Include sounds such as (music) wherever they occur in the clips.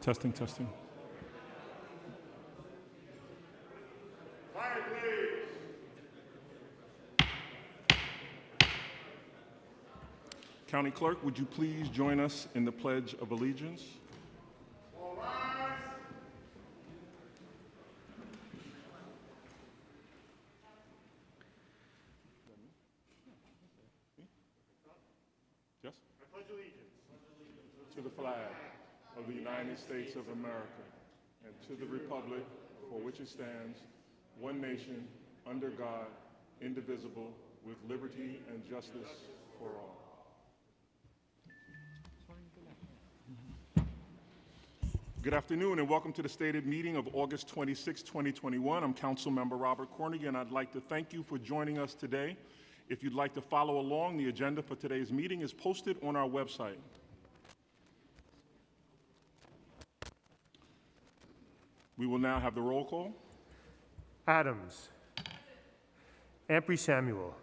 Testing, testing. County Clerk, would you please join us in the Pledge of Allegiance? Yes? I pledge allegiance to the flag of the United States of America and to the republic for which it stands, one nation, under God, indivisible, with liberty and justice for all. Good afternoon and welcome to the stated meeting of August 26, 2021. I'm Council Member Robert Cornegy and I'd like to thank you for joining us today. If you'd like to follow along, the agenda for today's meeting is posted on our website. We will now have the roll call. Adams. Ampry Samuel.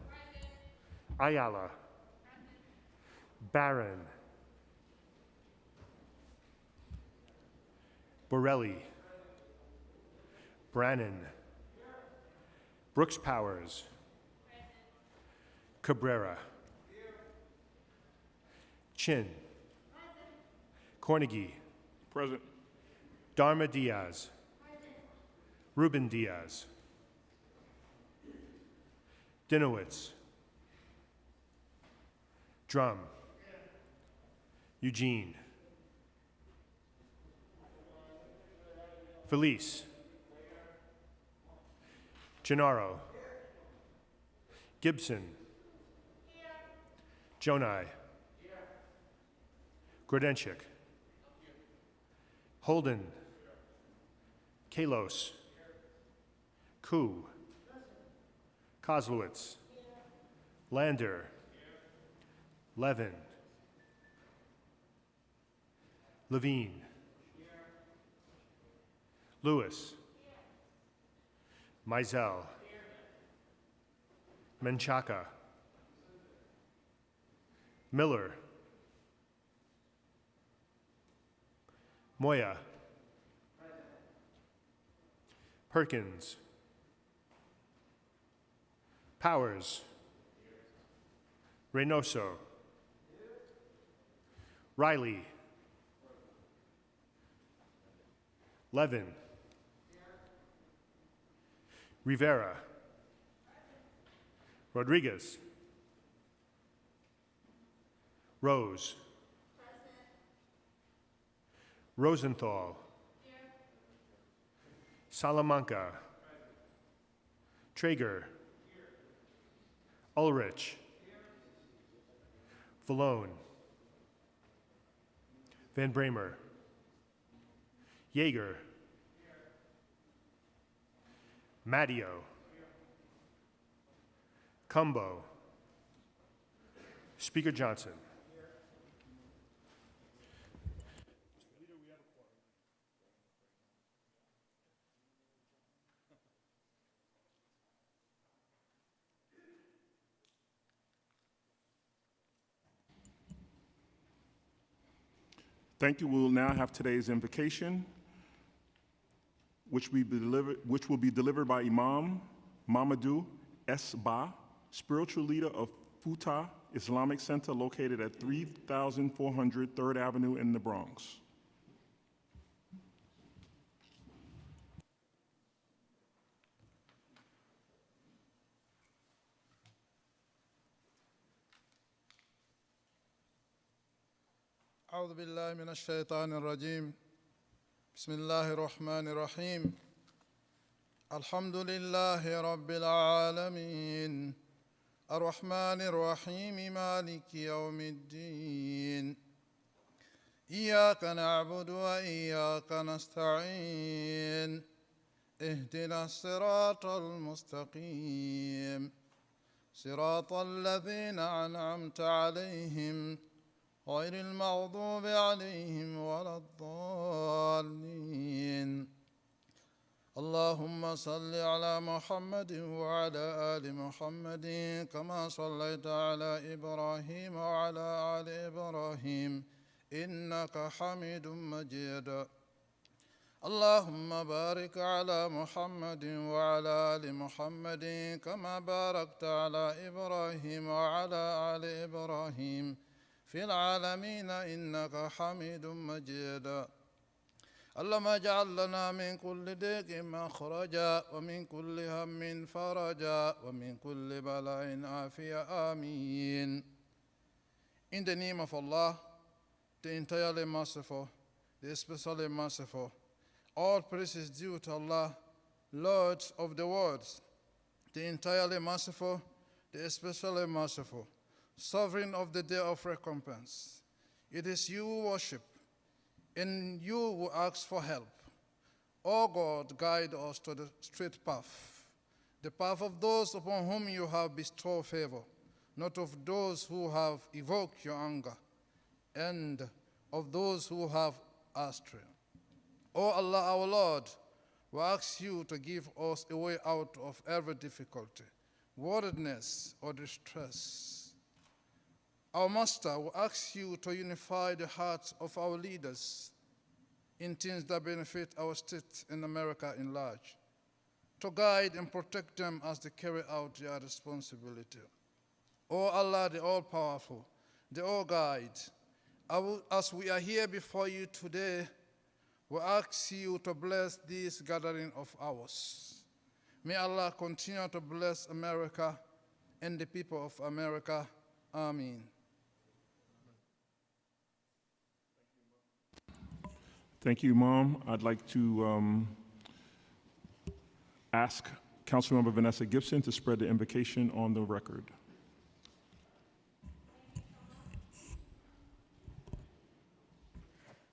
Ayala. Barron. Borelli. Brannan. Brooks Powers. Cabrera. Chin. Cornegy. Present. Darma Diaz. Ruben Diaz. Dinowitz. Dromm. Eugene. Feliz. Gennaro. Gibson. Gjonaj. Grodenchik. Holden. Kallos. Koo. Koslowitz. Lander. Levin. Levine. Louis. Mizell. Menchaca. Miller. Moya. Perkins. Powers. Reynoso. Riley. Levin. Rivera. Rodriguez. Rose. Rosenthal. Salamanca. Treyger. Ulrich. Vallone. Van Bramer. Yeger. Matteo. Cumbo. Speaker Johnson. Thank you. We will now have today's invocation, which, we be delivered, which will be delivered by Imam Mamadou S. Ba, spiritual leader of Futa Islamic Center located at 3400 3rd Avenue in the Bronx. أعوذ بالله من الشيطان الرجيم. بسم الله الرحمن الرحيم. الحمد لله رب العالمين. الرحمن الرحيم مالك يوم الدين. إياك نعبد وإياك نستعين. اهدنا الصراط المستقيم. صراط الذين أنعمت عليهم غير المغضوب عليهم ولا الضالين. اللهم صل على محمد وعلى آل محمد كما صليت على إبراهيم وعلى آل إبراهيم إنك حميد مجيد. اللهم بارك على محمد وعلى آل محمد كما باركت على إبراهيم وعلى آل إبراهيم. في العالمين انك حميد مجيد اللهم اجعل لنا من كل ضيق مخرجا ومن كل هم فرجا ومن كل بلاء عافية آمين In the name of Allah, the entirely merciful, the especially merciful, all praise is due to Allah, Lord of the worlds, the entirely merciful, the especially merciful, sovereign of the day of recompense. It is you who worship, and you who ask for help. O God, guide us to the straight path, the path of those upon whom you have bestowed favor, not of those who have evoked your anger, and of those who have astray. O Allah, our Lord, we ask you to give us a way out of every difficulty, worriedness, or distress. Our Master, will ask you to unify the hearts of our leaders in things that benefit our state and America in large, to guide and protect them as they carry out their responsibility. O Allah, the all powerful, the all guide, as we are here before you today, we ask you to bless this gathering of ours. May Allah continue to bless America and the people of America. Amen. Thank you, Mom. I'd like to um, ask Councilmember Vanessa Gibson to spread the invocation on the record.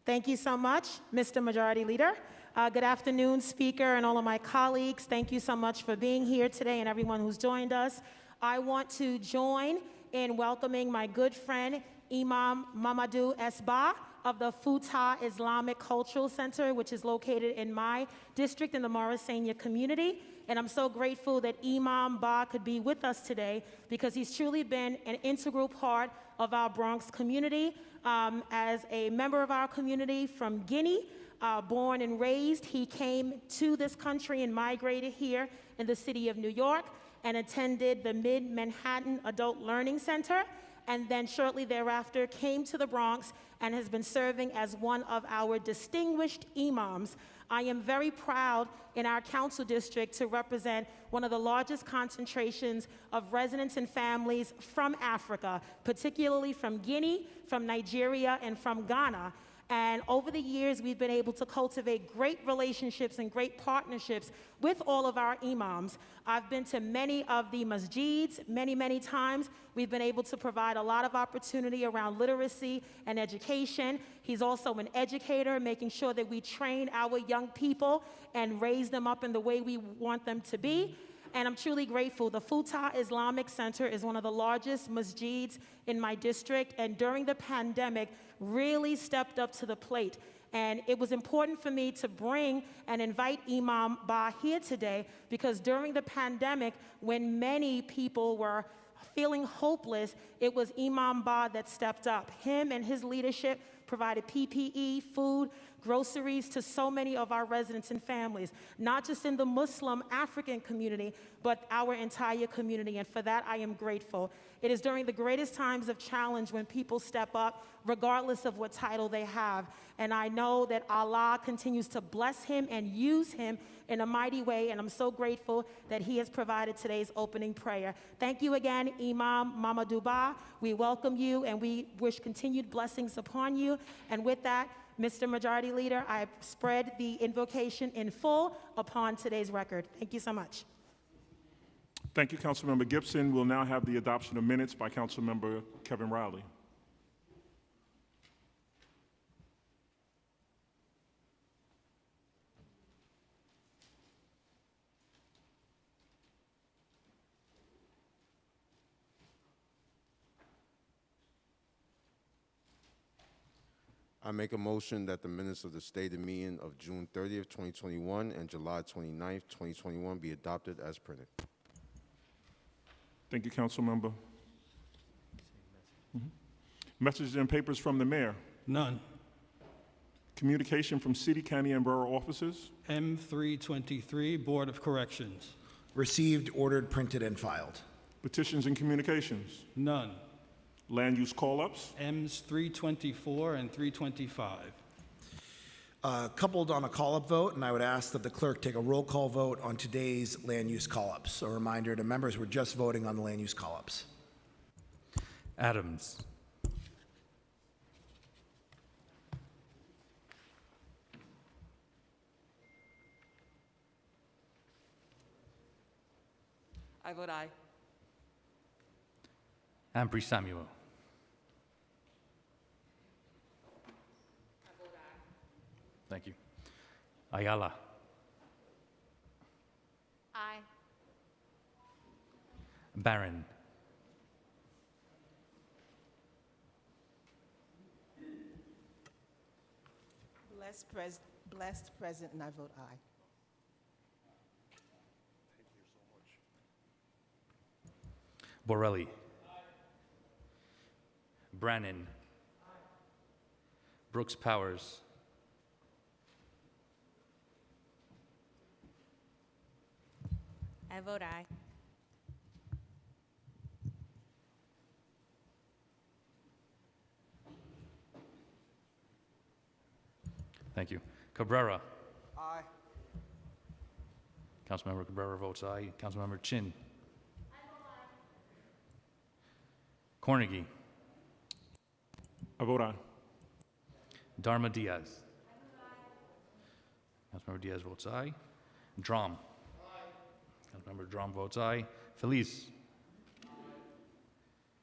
Thank you so much, Mr. Majority Leader. Uh, good afternoon, Speaker, and all of my colleagues. Thank you so much for being here today and everyone who's joined us. I want to join in welcoming my good friend, Imam Mamadou Esba of the Futa Islamic Cultural Center, which is located in my district in the Morrisania community. And I'm so grateful that Imam Ba could be with us today because he's truly been an integral part of our Bronx community. Um, as a member of our community from Guinea, uh, born and raised, he came to this country and migrated here in the city of New York and attended the Mid Manhattan Adult Learning Center and then shortly thereafter came to the Bronx and has been serving as one of our distinguished imams. I am very proud in our council district to represent one of the largest concentrations of residents and families from Africa, particularly from Guinea, from Nigeria, and from Ghana. And over the years, we've been able to cultivate great relationships and great partnerships with all of our imams. I've been to many of the masjids many, many times. We've been able to provide a lot of opportunity around literacy and education. He's also an educator, making sure that we train our young people and raise them up in the way we want them to be and I'm truly grateful. The Futa Islamic Center is one of the largest masjids in my district, and during the pandemic, really stepped up to the plate. And it was important for me to bring and invite Imam Ba here today because during the pandemic, when many people were feeling hopeless, it was Imam Ba that stepped up. Him and his leadership provided PPE, food, groceries to so many of our residents and families, not just in the Muslim African community, but our entire community. And for that, I am grateful. It is during the greatest times of challenge when people step up, regardless of what title they have. And I know that Allah continues to bless him and use him in a mighty way. And I'm so grateful that he has provided today's opening prayer. Thank you again, Imam Mama Ba. We welcome you and we wish continued blessings upon you. And with that, Mr. Majority Leader, I spread the invocation in full upon today's record. Thank you so much. Thank you, Councilmember Gibson. We'll now have the adoption of minutes by Councilmember Kevin Riley. I make a motion that the minutes of the stated meeting of June 30th, 2021 and July 29th, 2021 be adopted as printed. Thank you, Councilmember. Mhm. Messages and papers from the mayor. None. Communication from city, county, and borough offices. M323, Board of Corrections. Received, ordered, printed, and filed. Petitions and communications. None. Land use call-ups. Ms 324 and 325. Uh, Coupled on a call-up vote, and I would ask that the clerk take a roll call vote on today's land use call-ups. A reminder to members, we're just voting on the land use call-ups. Adams. I vote aye. Ampry Samuel. Thank you. Ayala. Aye. Barron. Blessed, pres- blessed present, and I vote aye. Thank you so much. Borelli. Brannan. Brooks Powers. I vote aye. Thank you. Cabrera. Aye. Councilmember Cabrera votes aye. Councilmember Chin. Cornegy. I vote aye. Darma Diaz. Councilmember Diaz votes aye. Dromm. Councilmember Dromm votes aye. Feliz.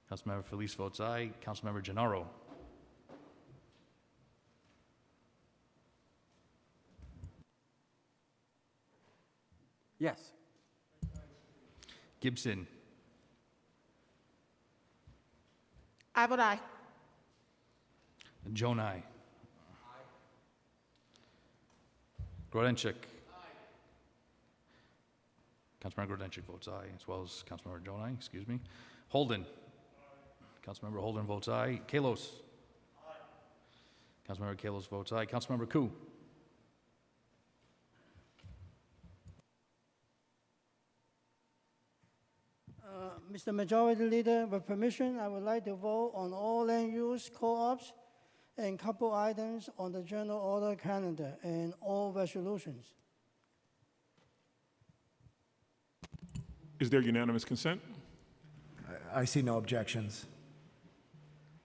Councilmember Feliz votes aye. Councilmember Gennaro. Yes. Gibson. I vote aye. Gjonaj. Grodenchik. Councilmember Grodenchik votes aye, as well as Councilmember Gjonaj, excuse me. Holden. Councilmember Holden votes aye. Kallos. Councilmember Kallos votes aye. Councilmember Koo. Uh, Mr. Majority Leader, with permission, I would like to vote on all land use co-ops and couple items on the general order calendar and all resolutions. Is there unanimous consent? I- I see no objections.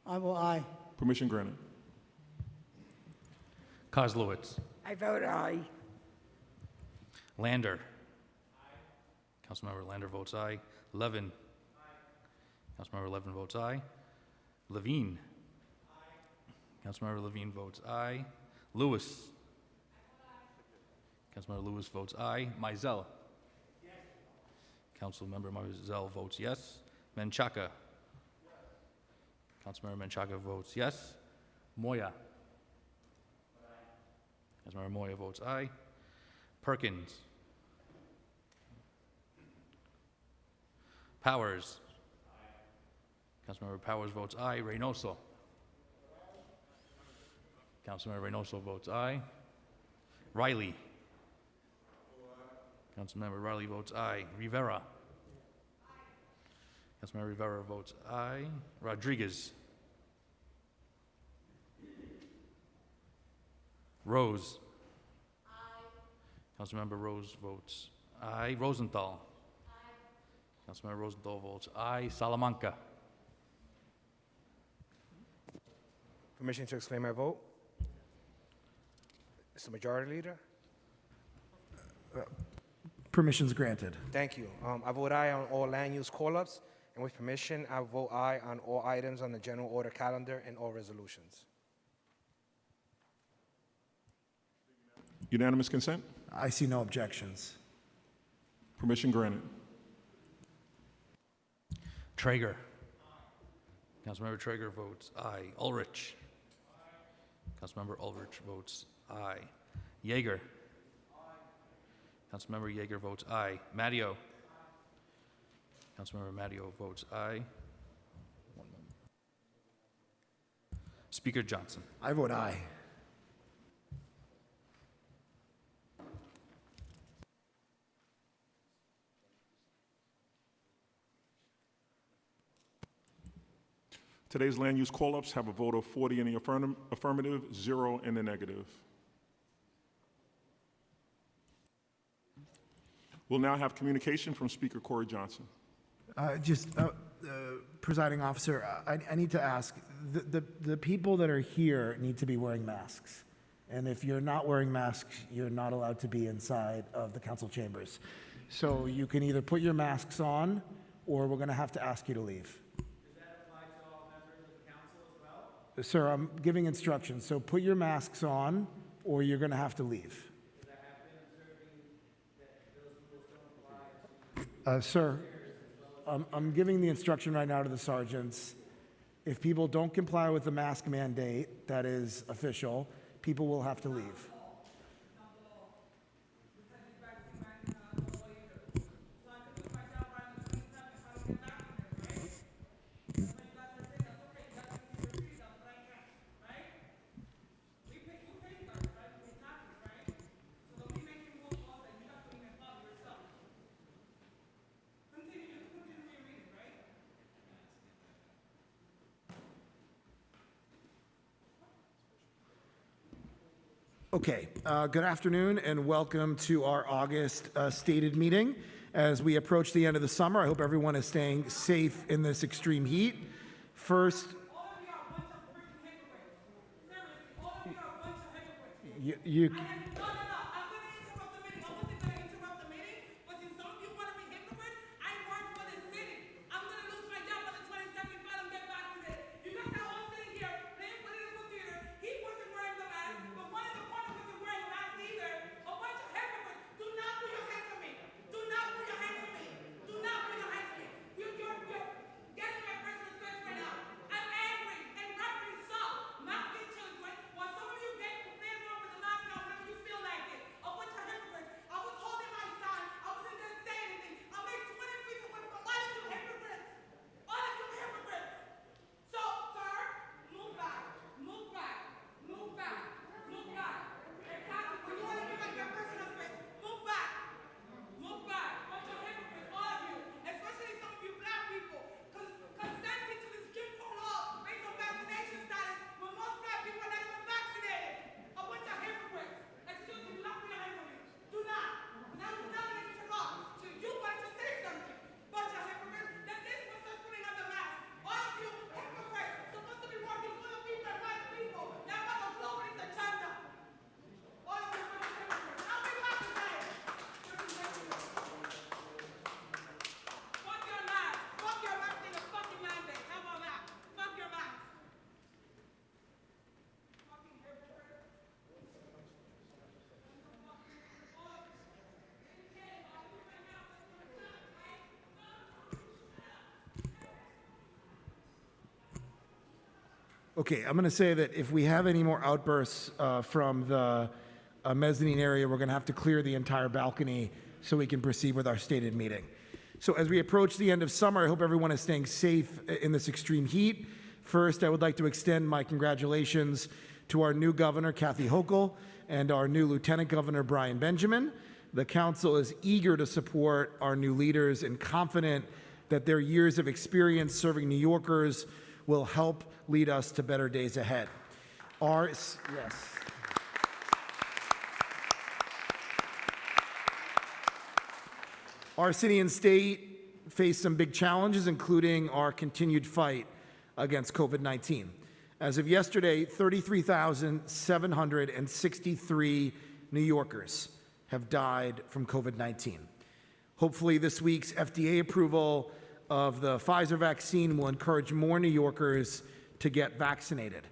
I will aye. Permission granted. Koslowitz. I vote aye. Lander. Councilmember Lander votes aye. Levin. Councilmember Levin votes aye. Levine. Councilmember Levine votes aye. Louis. Councilmember Louis votes aye. Mizell. Councilmember Mizell votes yes. Menchaca. Councilmember Menchaca votes yes. Moya. Councilmember Moya votes aye. Perkins. Powers. Councilmember Powers votes aye. Reynoso. Councilmember Reynoso votes aye. Riley. Councilmember Riley votes aye. Rivera. Councilmember Rivera votes aye. Rodriguez. Rose. Councilmember Rose votes aye. Rosenthal. Councilmember Rosenthal votes aye. Salamanca. Permission to explain my vote? It's Mr. Majority Leader? Permission's granted. Thank you. Um, I vote aye on all land use call-ups, and with permission, I vote aye on all items on the general order calendar and all resolutions. Unanimous consent? I see no objections. Permission granted. Treyger. Councilmember Treyger votes aye. Ulrich. Councilmember Ulrich votes aye. Yeger. Councilmember Yeger votes aye. Matteo. Councilmember Matteo votes aye. One moment. Speaker Johnson. I vote aye. Today's land use call-ups have a vote of 40 in the affirm affirmative, zero in the negative. We'll now have communication from Speaker Corey Johnson. Uh, Just, uh, uh, presiding officer, I, I need to ask, the, the, the people that are here need to be wearing masks. And if you're not wearing masks, you're not allowed to be inside of the council chambers. So you can either put your masks on, or we're gonna have to ask you to leave. Does that apply to all members of the council as well? Sir, I'm giving instructions, so put your masks on, or you're gonna have to leave. Uh, Sir, I'm, I'm giving the instruction right now to the sergeants. If people don't comply with the mask mandate that is official, people will have to leave. Okay, uh, good afternoon and welcome to our August uh, stated meeting. As we approach the end of the summer, I hope everyone is staying safe in this extreme heat. First, you, you Okay, I'm going to say that if we have any more outbursts uh, from the uh, mezzanine area, we're going to have to clear the entire balcony so we can proceed with our stated meeting. So as we approach the end of summer, I hope everyone is staying safe in this extreme heat. First, I would like to extend my congratulations to our new governor, Kathy Hochul, and our new lieutenant governor, Brian Benjamin. The council is eager to support our new leaders and confident that their years of experience serving New Yorkers will help lead us to better days ahead. Our, yes. Our city and state face some big challenges, including our continued fight against COVID 19. As of yesterday, 33,763 New Yorkers have died from COVID 19. Hopefully, this week's FDA approval of the Pfizer vaccine will encourage more New Yorkers to get vaccinated.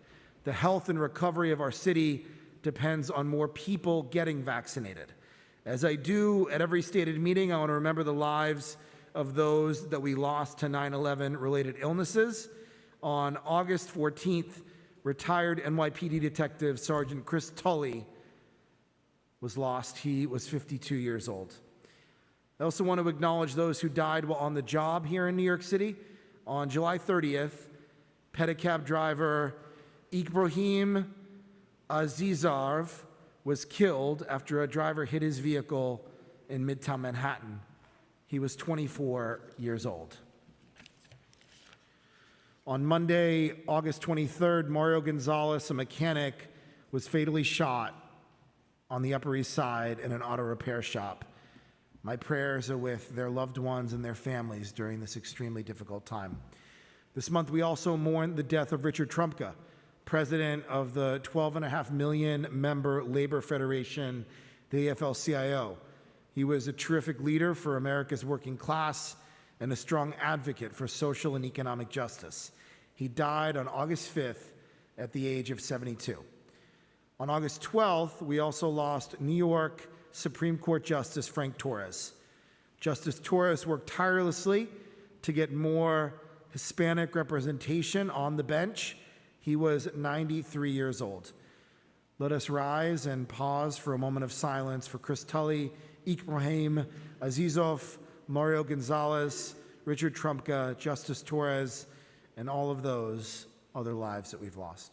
The health and recovery of our city depends on more people getting vaccinated. As I do at every stated meeting, I want to remember the lives of those that we lost to 9 11 related illnesses. On August 14th, retired NYPD Detective Sergeant Chris Tully was lost. He was 52 years old. I also want to acknowledge those who died while on the job here in New York City. On July 30th, pedicab driver Ibrahim Azizov was killed after a driver hit his vehicle in Midtown Manhattan. He was 24 years old. On Monday, August 23rd, Mario Gonzalez, a mechanic, was fatally shot on the Upper East Side in an auto repair shop. My prayers are with their loved ones and their families during this extremely difficult time. This month, we also mourn the death of Richard Trumka, president of the 12.5 million member Labor Federation, the AFL CIO. He was a terrific leader for America's working class and a strong advocate for social and economic justice. He died on August 5th at the age of 72. On August 12th, we also lost New York Supreme Court Justice Frank Torres. Justice Torres worked tirelessly to get more Hispanic representation on the bench. He was 93 years old. Let us rise and pause for a moment of silence for Chris Tully, Ibrahim Azizov, Mario Gonzalez, Richard Trumka, Justice Torres, and all of those other lives that we've lost.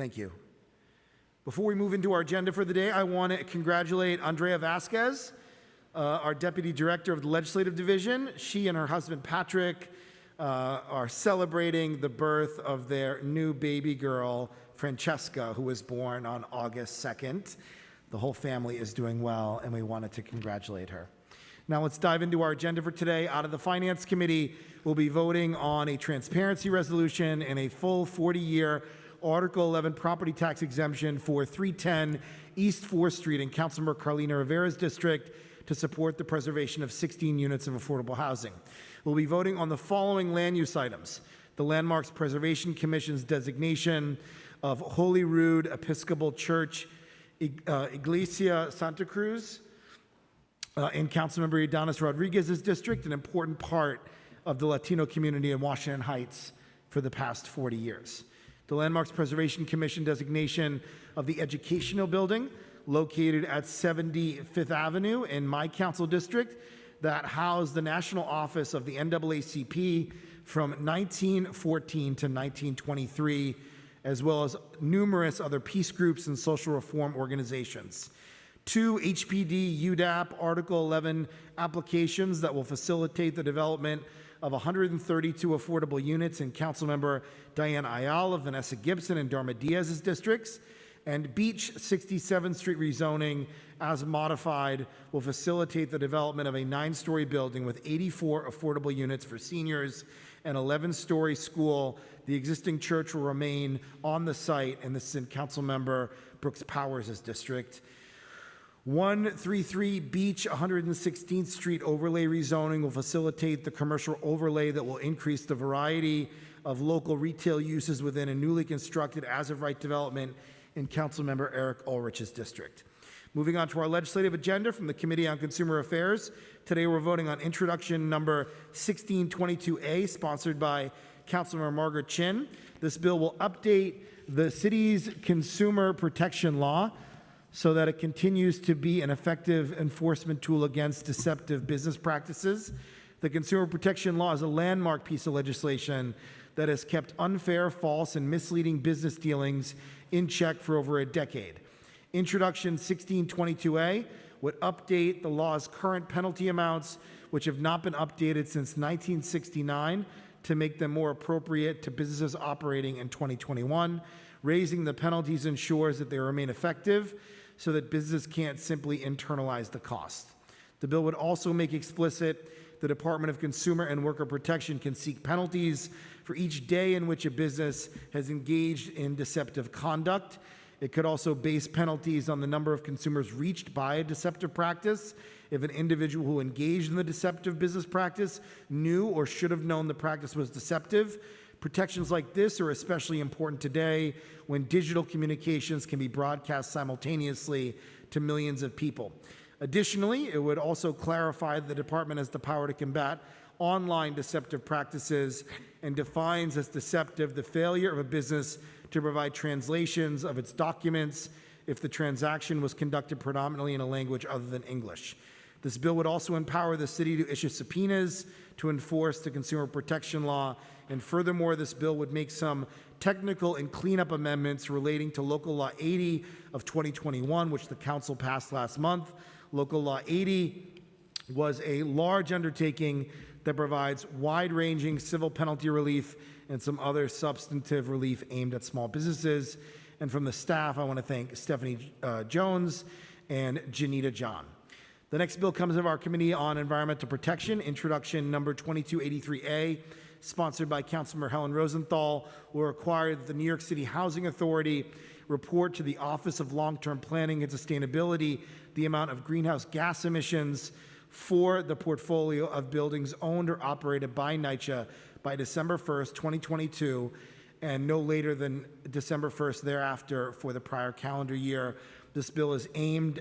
Thank you. Before we move into our agenda for the day, I want to congratulate Andrea Vasquez, uh, our Deputy Director of the Legislative Division. She and her husband Patrick uh, are celebrating the birth of their new baby girl, Francesca, who was born on August 2nd. The whole family is doing well, and we wanted to congratulate her. Now let's dive into our agenda for today. Out of the Finance Committee, we'll be voting on a transparency resolution and a full 40-year Article 11 property tax exemption for 310 East 4th Street in Councilmember Carlina Rivera's district to support the preservation of 16 units of affordable housing. We'll be voting on the following land use items. The Landmarks Preservation Commission's designation of Holy Rood Episcopal Church, uh, Iglesia Santa Cruz, uh, in Councilmember Ydanis Rodriguez's district, an important part of the Latino community in Washington Heights for the past 40 years. The Landmarks Preservation Commission designation of the Educational Building located at 75th Avenue in my council district that housed the national office of the NAACP from 1914 to 1923, as well as numerous other peace groups and social reform organizations. Two HPD UDAP Article 11 applications that will facilitate the development of 132 affordable units in Councilmember Diane Ayala, Vanessa Gibson, and Darma Diaz's districts. And Beach 67th Street rezoning, as modified, will facilitate the development of a nine-story building with 84 affordable units for seniors, and an 11-story school. The existing church will remain on the site, and this is in Councilmember Brooks Powers' district. 133 Beach 116th Street overlay rezoning will facilitate the commercial overlay that will increase the variety of local retail uses within a newly constructed as-of-right development in Councilmember Eric Ulrich's district. Moving on to our legislative agenda from the Committee on Consumer Affairs. Today we're voting on introduction number 1622A, sponsored by Councilmember Margaret Chin. This bill will update the city's consumer protection law so that it continues to be an effective enforcement tool against deceptive business practices. The Consumer Protection Law is a landmark piece of legislation that has kept unfair, false, and misleading business dealings in check for over a decade. Introduction 1622A would update the law's current penalty amounts, which have not been updated since 1969, to make them more appropriate to businesses operating in 2021. Raising the penalties ensures that they remain effective so that business can't simply internalize the cost. The bill would also make explicit the Department of Consumer and Worker Protection can seek penalties for each day in which a business has engaged in deceptive conduct. It could also base penalties on the number of consumers reached by a deceptive practice. If an individual who engaged in the deceptive business practice knew or should have known the practice was deceptive, Protections like this are especially important today when digital communications can be broadcast simultaneously to millions of people. Additionally, it would also clarify the department has the power to combat online deceptive practices and defines as deceptive the failure of a business to provide translations of its documents if the transaction was conducted predominantly in a language other than English. This bill would also empower the city to issue subpoenas to enforce the consumer protection law. And furthermore, this bill would make some technical and cleanup amendments relating to Local Law 80 of 2021, which the council passed last month. Local Law 80 was a large undertaking that provides wide-ranging civil penalty relief and some other substantive relief aimed at small businesses. And from the staff, I want to thank Stephanie uh, Jones and Janita John. The next bill comes of our Committee on Environmental Protection, introduction number 2283A, sponsored by Councilmember Helen Rosenthal, will require that the New York City Housing Authority report to the Office of Long-Term Planning and Sustainability the amount of greenhouse gas emissions for the portfolio of buildings owned or operated by NYCHA by December 1st, 2022, and no later than December 1st thereafter for the prior calendar year. This bill is aimed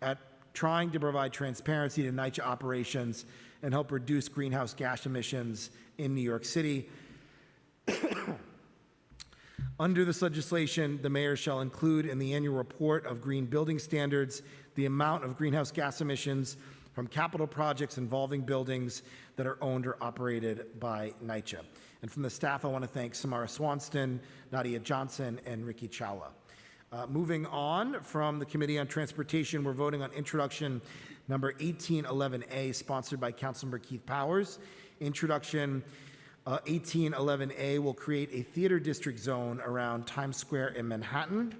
at trying to provide transparency to NYCHA operations and help reduce greenhouse gas emissions in New York City. (coughs) Under this legislation, the mayor shall include in the annual report of green building standards the amount of greenhouse gas emissions from capital projects involving buildings that are owned or operated by NYCHA. And from the staff, I want to thank Samara Swanston, Nadia Johnson, and Ricky Chawla. Uh, moving on from the Committee on Transportation, we're voting on introduction number 1811A, sponsored by Councilmember Keith Powers. Introduction uh, 1811A will create a theater district zone around Times Square in Manhattan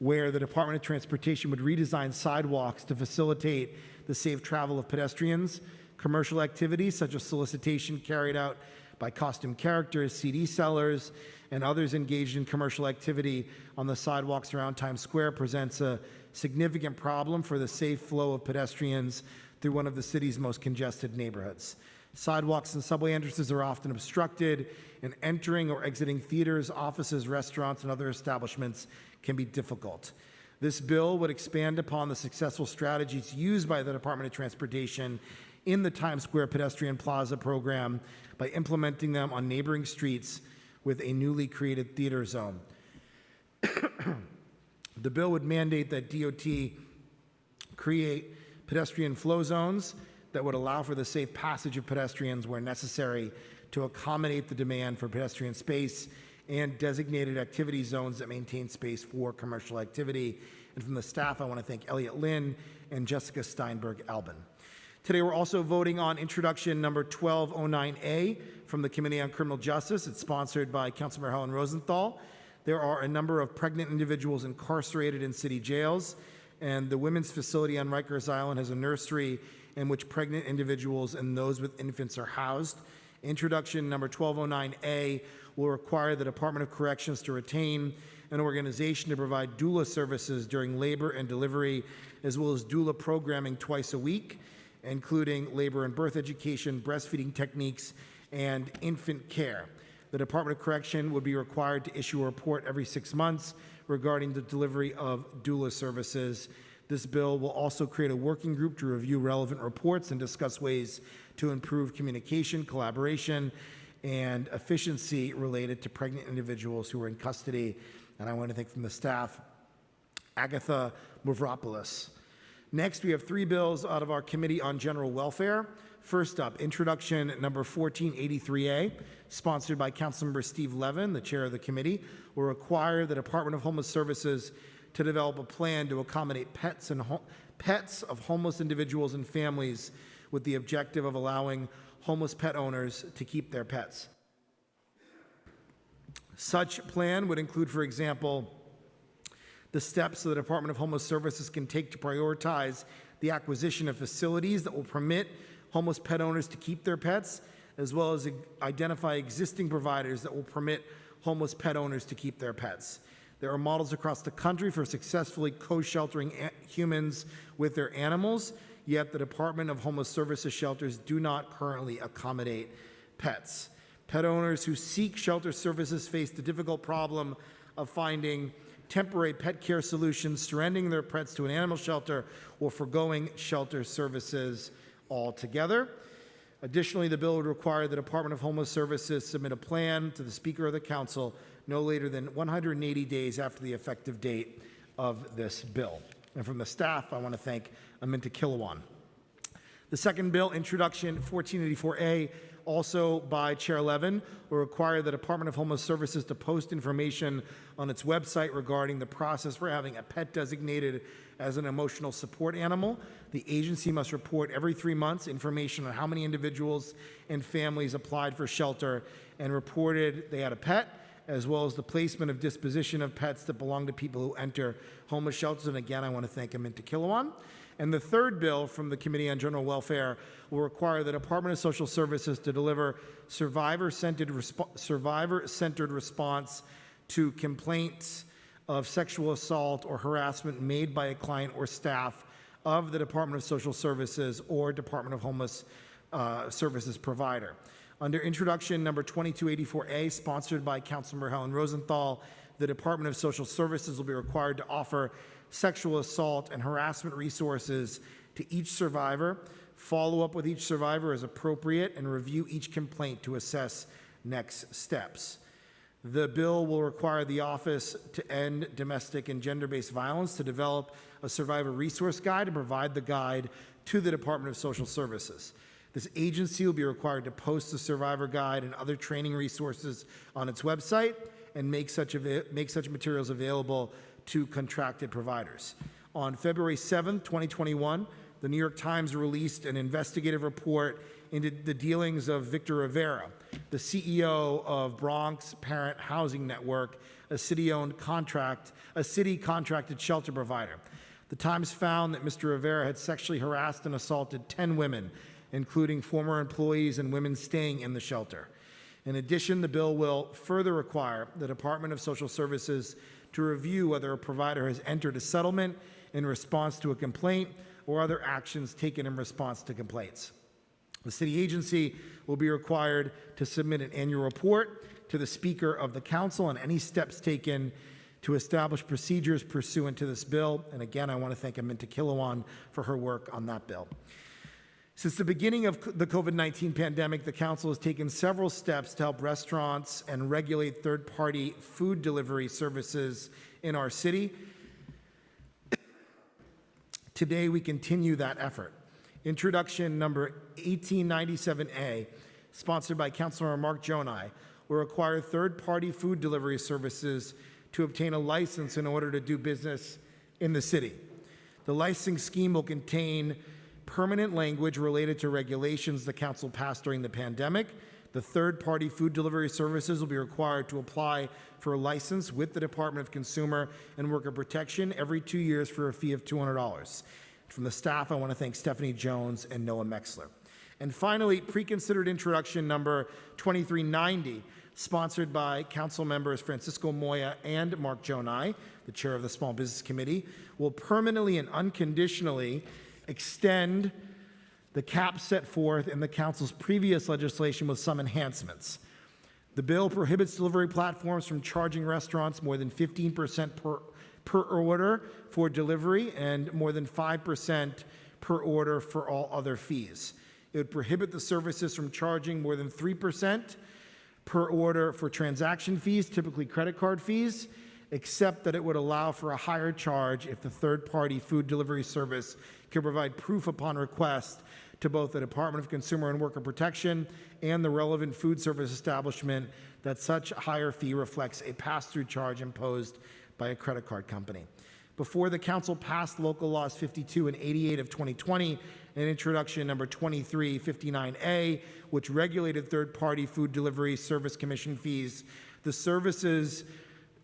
where the Department of Transportation would redesign sidewalks to facilitate the safe travel of pedestrians. Commercial activities such as solicitation carried out by costume characters, CD sellers, and others engaged in commercial activity on the sidewalks around Times Square presents a significant problem for the safe flow of pedestrians through one of the city's most congested neighborhoods. Sidewalks and subway entrances are often obstructed, and entering or exiting theaters, offices, restaurants, and other establishments can be difficult. This bill would expand upon the successful strategies used by the Department of Transportation in the Times Square Pedestrian Plaza program by implementing them on neighboring streets with a newly created theater zone. (clears throat) the bill would mandate that DOT create pedestrian flow zones that would allow for the safe passage of pedestrians where necessary to accommodate the demand for pedestrian space and designated activity zones that maintain space for commercial activity. And from the staff, I want to thank Elliot Lynn and Jessica Steinberg Albin. Today, we're also voting on introduction number 1209A from the Committee on Criminal Justice. It's sponsored by Councilmember Helen Rosenthal. There are a number of pregnant individuals incarcerated in city jails, and the women's facility on Rikers Island has a nursery in which pregnant individuals and those with infants are housed. Introduction number 1209A will require the Department of Corrections to retain an organization to provide doula services during labor and delivery, as well as doula programming twice a week, including labor and birth education, breastfeeding techniques, and infant care. The Department of Correction would be required to issue a report every six months regarding the delivery of doula services. This bill will also create a working group to review relevant reports and discuss ways to improve communication, collaboration, and efficiency related to pregnant individuals who are in custody. And I want to thank from the staff, Agatha Mavropoulos. Next, we have three bills out of our Committee on General Welfare. First up, introduction number 1483A, sponsored by Councilmember Steve Levin, the chair of the committee, will require the Department of Homeless Services to develop a plan to accommodate pets and pets of homeless individuals and families with the objective of allowing homeless pet owners to keep their pets. Such plan would include, for example, the steps the Department of Homeless Services can take to prioritize the acquisition of facilities that will permit homeless pet owners to keep their pets, as well as identify existing providers that will permit homeless pet owners to keep their pets. There are models across the country for successfully co-sheltering humans with their animals, yet the Department of Homeless Services shelters do not currently accommodate pets. Pet owners who seek shelter services face the difficult problem of finding temporary pet care solutions, surrendering their pets to an animal shelter, or foregoing shelter services altogether. Additionally, the bill would require the Department of Homeless Services submit a plan to the Speaker of the Council no later than 180 days after the effective date of this bill. And from the staff, I want to thank Aminta Kilawan. The second bill, Introduction 1484A, also by Chair Levin, will require the Department of Homeless Services to post information on its website regarding the process for having a pet designated as an emotional support animal. The agency must report every three months information on how many individuals and families applied for shelter and reported they had a pet, as well as the placement of disposition of pets that belong to people who enter homeless shelters. And again, I want to thank Aminta Kilawan. And the third bill from the Committee on General Welfare will require the Department of Social Services to deliver survivor-centered resp- survivor-centered response to complaints of sexual assault or harassment made by a client or staff of the Department of Social Services or Department of Homeless uh, Services provider. Under introduction number 2284A, sponsored by Councilmember Helen Rosenthal, the Department of Social Services will be required to offer sexual assault and harassment resources to each survivor, follow up with each survivor as appropriate, and review each complaint to assess next steps. The bill will require the Office to End Domestic and Gender-Based Violence to develop a survivor resource guide and provide the guide to the Department of Social Services. This agency will be required to post the survivor guide and other training resources on its website and make such, make such materials available to contracted providers. On February 7th, 2021, the New York Times released an investigative report into the dealings of Victor Rivera, the CEO of Bronx Parent Housing Network, a city-owned contract, a city-contracted shelter provider. The Times found that Mr. Rivera had sexually harassed and assaulted 10 women, including former employees and women staying in the shelter. In addition, the bill will further require the Department of Social Services to review whether a provider has entered a settlement in response to a complaint or other actions taken in response to complaints. The city agency will be required to submit an annual report to the Speaker of the Council on any steps taken to establish procedures pursuant to this bill. And again, I want to thank Aminta Kilawan for her work on that bill. Since the beginning of the COVID 19 pandemic, the Council has taken several steps to help restaurants and regulate third party food delivery services in our city. (coughs) Today, we continue that effort. Introduction number 1897A, sponsored by Councilmember Mark Gjonaj, will require third party food delivery services to obtain a license in order to do business in the city. The licensing scheme will contain permanent language related to regulations the council passed during the pandemic. The third-party food delivery services will be required to apply for a license with the Department of Consumer and Worker Protection every two years for a fee of $200. From the staff, I want to thank Stephanie Jones and Noah Mexler. And finally, pre-considered introduction number 2390, sponsored by council members Francisco Moya and Mark Gjonaj, the chair of the Small Business Committee, will permanently and unconditionally extend the cap set forth in the council's previous legislation with some enhancements. The bill prohibits delivery platforms from charging restaurants more than 15% per, per order for delivery and more than 5% per order for all other fees. It would prohibit the services from charging more than 3% per order for transaction fees, typically credit card fees, except that it would allow for a higher charge if the third-party food delivery service can provide proof upon request to both the Department of Consumer and Worker Protection and the relevant food service establishment that such higher fee reflects a pass-through charge imposed by a credit card company. Before the council passed local laws 52 and 88 of 2020 and introduction number 2359A, which regulated third-party food delivery service commission fees, the services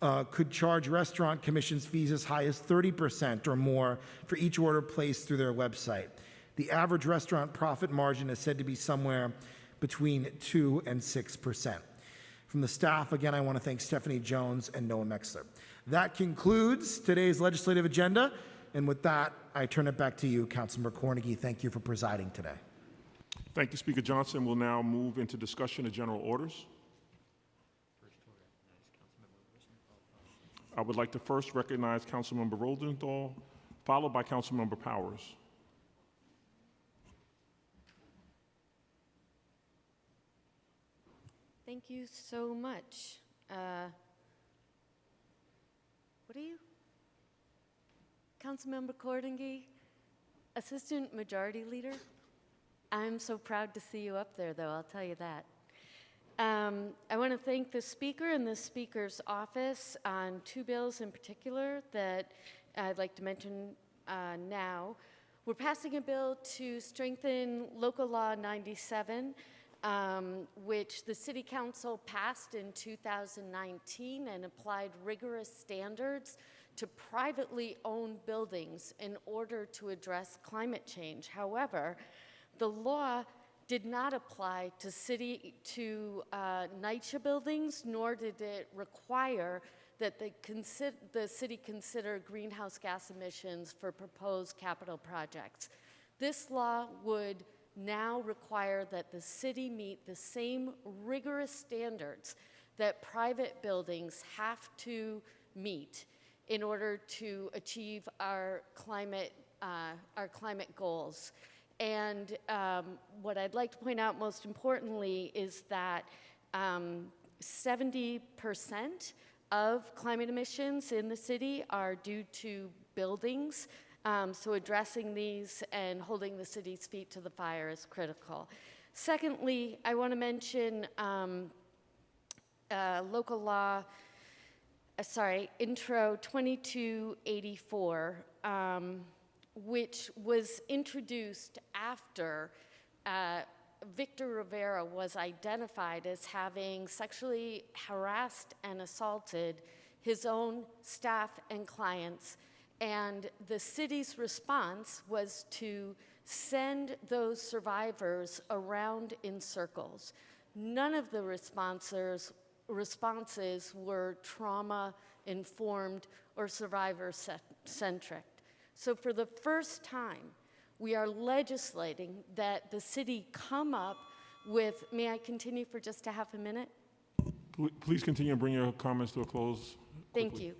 uh, could charge restaurant commissions fees as high as 30% or more for each order placed through their website. The average restaurant profit margin is said to be somewhere between 2 and 6%. From the staff, again, I want to thank Stephanie Jones and Noah Mexler. That concludes today's legislative agenda. And with that, I turn it back to you, Councilmember Cornegy. Thank you for presiding today. Thank you, Speaker Johnson. We'll now move into discussion of general orders. I would like to first recognize Councilmember Rosenthal, followed by Councilmember Powers. Thank you so much. Uh, What are you? Councilmember Cornegy, Assistant Majority Leader. I'm so proud to see you up there, though, I'll tell you that. Um, I want to thank the Speaker and the Speaker's office on two bills in particular that I'd like to mention uh, now. We're passing a bill to strengthen Local Law 97, um, which the City Council passed in 2019 and applied rigorous standards to privately owned buildings in order to address climate change. However, the law did not apply to city to uh, NYCHA buildings, nor did it require that the, the city consider greenhouse gas emissions for proposed capital projects. This law would now require that the city meet the same rigorous standards that private buildings have to meet in order to achieve our climate, uh, our climate goals. And um, what I'd like to point out most importantly is that um, 70% of climate emissions in the city are due to buildings. Um, so addressing these and holding the city's feet to the fire is critical. Secondly, I want to mention um, uh, local law, uh, sorry, intro 2284, um, which was introduced after uh, Victor Rivera was identified as having sexually harassed and assaulted his own staff and clients. And the city's response was to send those survivors around in circles. None of the responses, responses were trauma informed or survivor centric. So, for the first time, we are legislating that the city come up with, may I continue for just a half a minute? Please continue and bring your comments to a close. Thank you.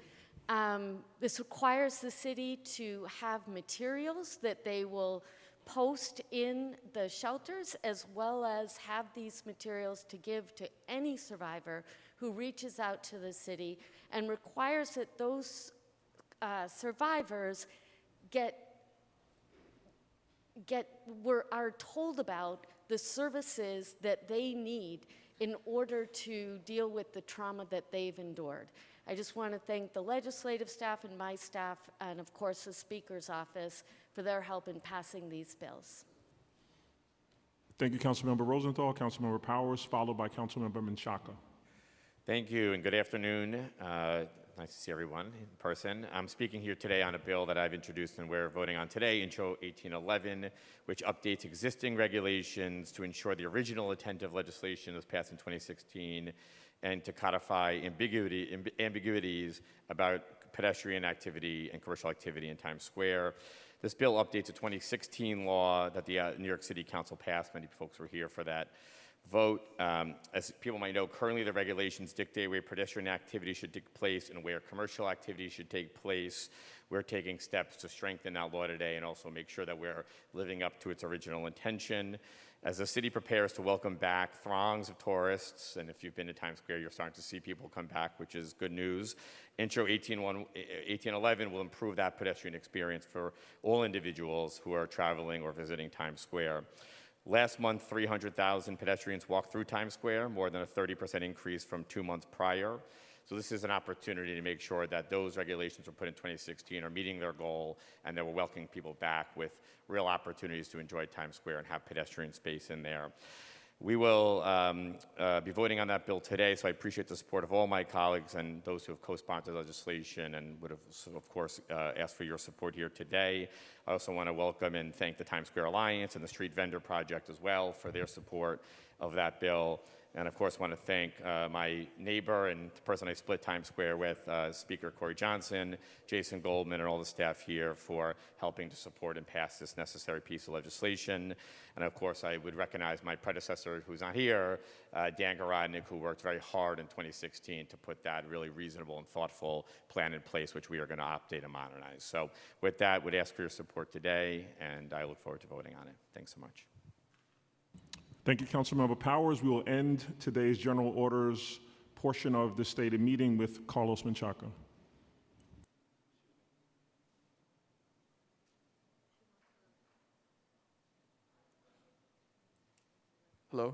Um, this requires the city to have materials that they will post in the shelters, as well as have these materials to give to any survivor who reaches out to the city, and requires that those uh, survivors get get were, are told about the services that they need in order to deal with the trauma that they've endured. I just want to thank the legislative staff and my staff, and of course the Speaker's office, for their help in passing these bills. Thank you, Councilmember Rosenthal. Councilmember Powers, followed by Councilmember Menchaca. Thank you and good afternoon. Uh, nice to see everyone in person. I'm speaking here today on a bill that I've introduced and we're voting on today, Intro 1811, which updates existing regulations to ensure the original intent of legislation was passed in 2016 and to codify ambiguity, amb- ambiguities about pedestrian activity and commercial activity in Times Square. This bill updates a 2016 law that the uh, New York City Council passed. Many folks were here for that vote. Um, as people might know, currently the regulations dictate where pedestrian activity should take place and where commercial activity should take place. We're taking steps to strengthen that law today and also make sure that we're living up to its original intention. As the city prepares to welcome back throngs of tourists, and if you've been to Times Square, you're starting to see people come back, which is good news. Intro 1811 eh, eh, 1811 will improve that pedestrian experience for all individuals who are traveling or visiting Times Square. Last month, 300,000 pedestrians walked through Times Square, more than a 30% increase from two months prior. So this is an opportunity to make sure that those regulations were put in 2016 are meeting their goal and that we're welcoming people back with real opportunities to enjoy Times Square and have pedestrian space in there. We will um, uh, be voting on that bill today, so I appreciate the support of all my colleagues and those who have co-sponsored legislation and would have, of course, uh, asked for your support here today. I also want to welcome and thank the Times Square Alliance and the Street Vendor Project as well for their support of that bill. And of course, want to thank uh, my neighbor and the person I split Times Square with, uh, Speaker Corey Johnson, Jason Goldman, and all the staff here for helping to support and pass this necessary piece of legislation. And of course, I would recognize my predecessor, who's not here, uh, Dan Garodnick, who worked very hard in 2016 to put that really reasonable and thoughtful plan in place, which we are going to update and modernize. So with that, would ask for your support today, and I look forward to voting on it. Thanks so much. Thank you, Councilmember Powers. We will end today's general orders portion of the stated meeting with Carlos Menchaca. Hello.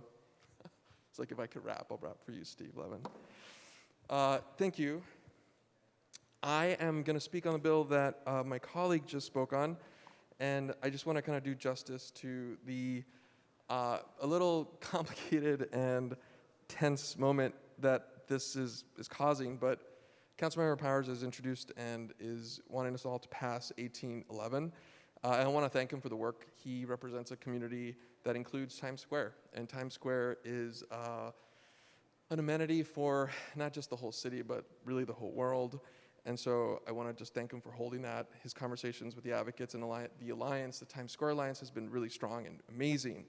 (laughs) it's like if I could rap, I'll rap for you, Steve Levin. Uh, thank you. I am going to speak on the bill that uh, my colleague just spoke on, and I just want to kind of do justice to the uh, a little (laughs) complicated and tense moment that this is, is causing, but Councilmember Powers has introduced and is wanting us all to pass 1811. Uh, I want to thank him for the work. He represents a community that includes Times Square, and Times Square is uh, an amenity for not just the whole city, but really the whole world. And so I want to just thank him for holding that. His conversations with the advocates and the alliance, the Times Square Alliance, has been really strong and amazing.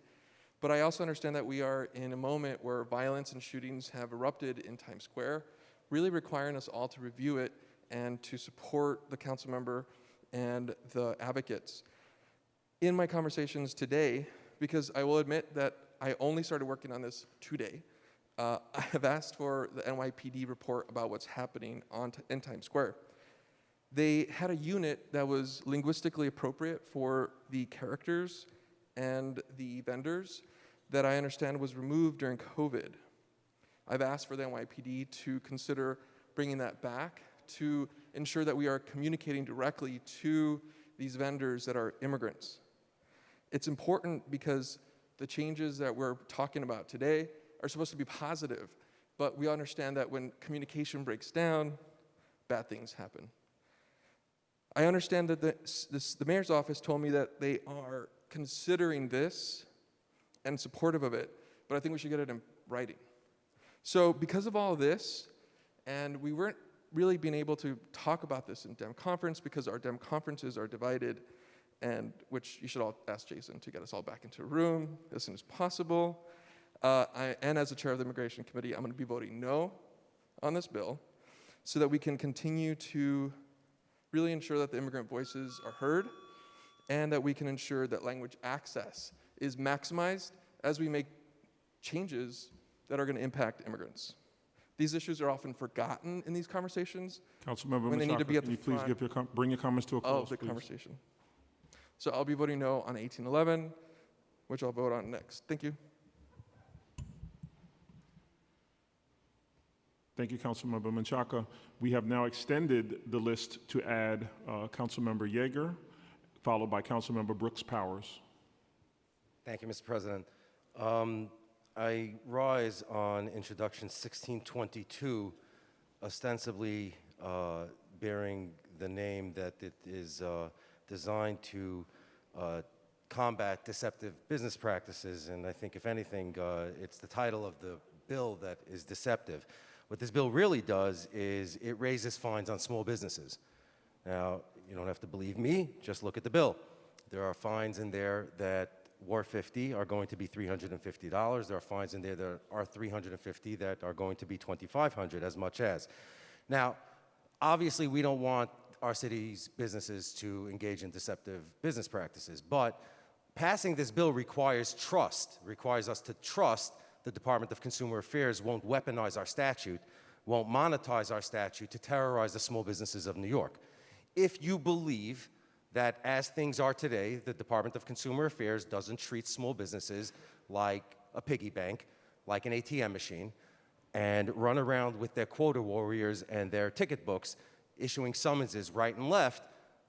But I also understand that we are in a moment where violence and shootings have erupted in Times Square, really requiring us all to review it and to support the council member and the advocates. In my conversations today, because I will admit that I only started working on this today, uh, (laughs) I have asked for the NYPD report about what's happening on in Times Square. They had a unit that was linguistically appropriate for the characters and the vendors that I understand was removed during COVID. I've asked for the NYPD to consider bringing that back to ensure that we are communicating directly to these vendors that are immigrants. It's important because the changes that we're talking about today are supposed to be positive, but we understand that when communication breaks down, bad things happen. I understand that the, this, the mayor's office told me that they are considering this and supportive of it, but I think we should get it in writing. So, because of all of this, and we weren't really being able to talk about this in Dem conference because our Dem conferences are divided, and which you should all ask Jason to get us all back into a room as soon as possible. Uh, I, and as the chair of the immigration committee, I'm going to be voting no on this bill so that we can continue to really ensure that the immigrant voices are heard and that we can ensure that language access is maximized as we make changes that are going to impact immigrants. These issues are often forgotten in these conversations Councilmember when they need to be at can the you please give your com- bring your comments to a close, of the please? conversation. So I'll be voting no on 1811, which I'll vote on next. Thank you. Thank you, Councilmember Menchaca. We have now extended the list to add uh, Councilmember Yeger, followed by Councilmember Brooks Powers. Thank you, Mr. President. Um, I rise on introduction 1622, ostensibly uh, bearing the name that it is uh, designed to uh, combat deceptive business practices. And I think, if anything, uh, it's the title of the bill that is deceptive. What this bill really does is it raises fines on small businesses. Now, you don't have to believe me, just look at the bill. There are fines in there that were 50 are going to be $350. There are fines in there that are 350 that are going to be 2,500 as much as. Now, obviously we don't want our city's businesses to engage in deceptive business practices, but passing this bill requires trust, requires us to trust the Department of Consumer Affairs won't weaponize our statute, won't monetize our statute to terrorize the small businesses of New York. If you believe that as things are today, the Department of Consumer Affairs doesn't treat small businesses like a piggy bank, like an ATM machine, and run around with their quota warriors and their ticket books issuing summonses right and left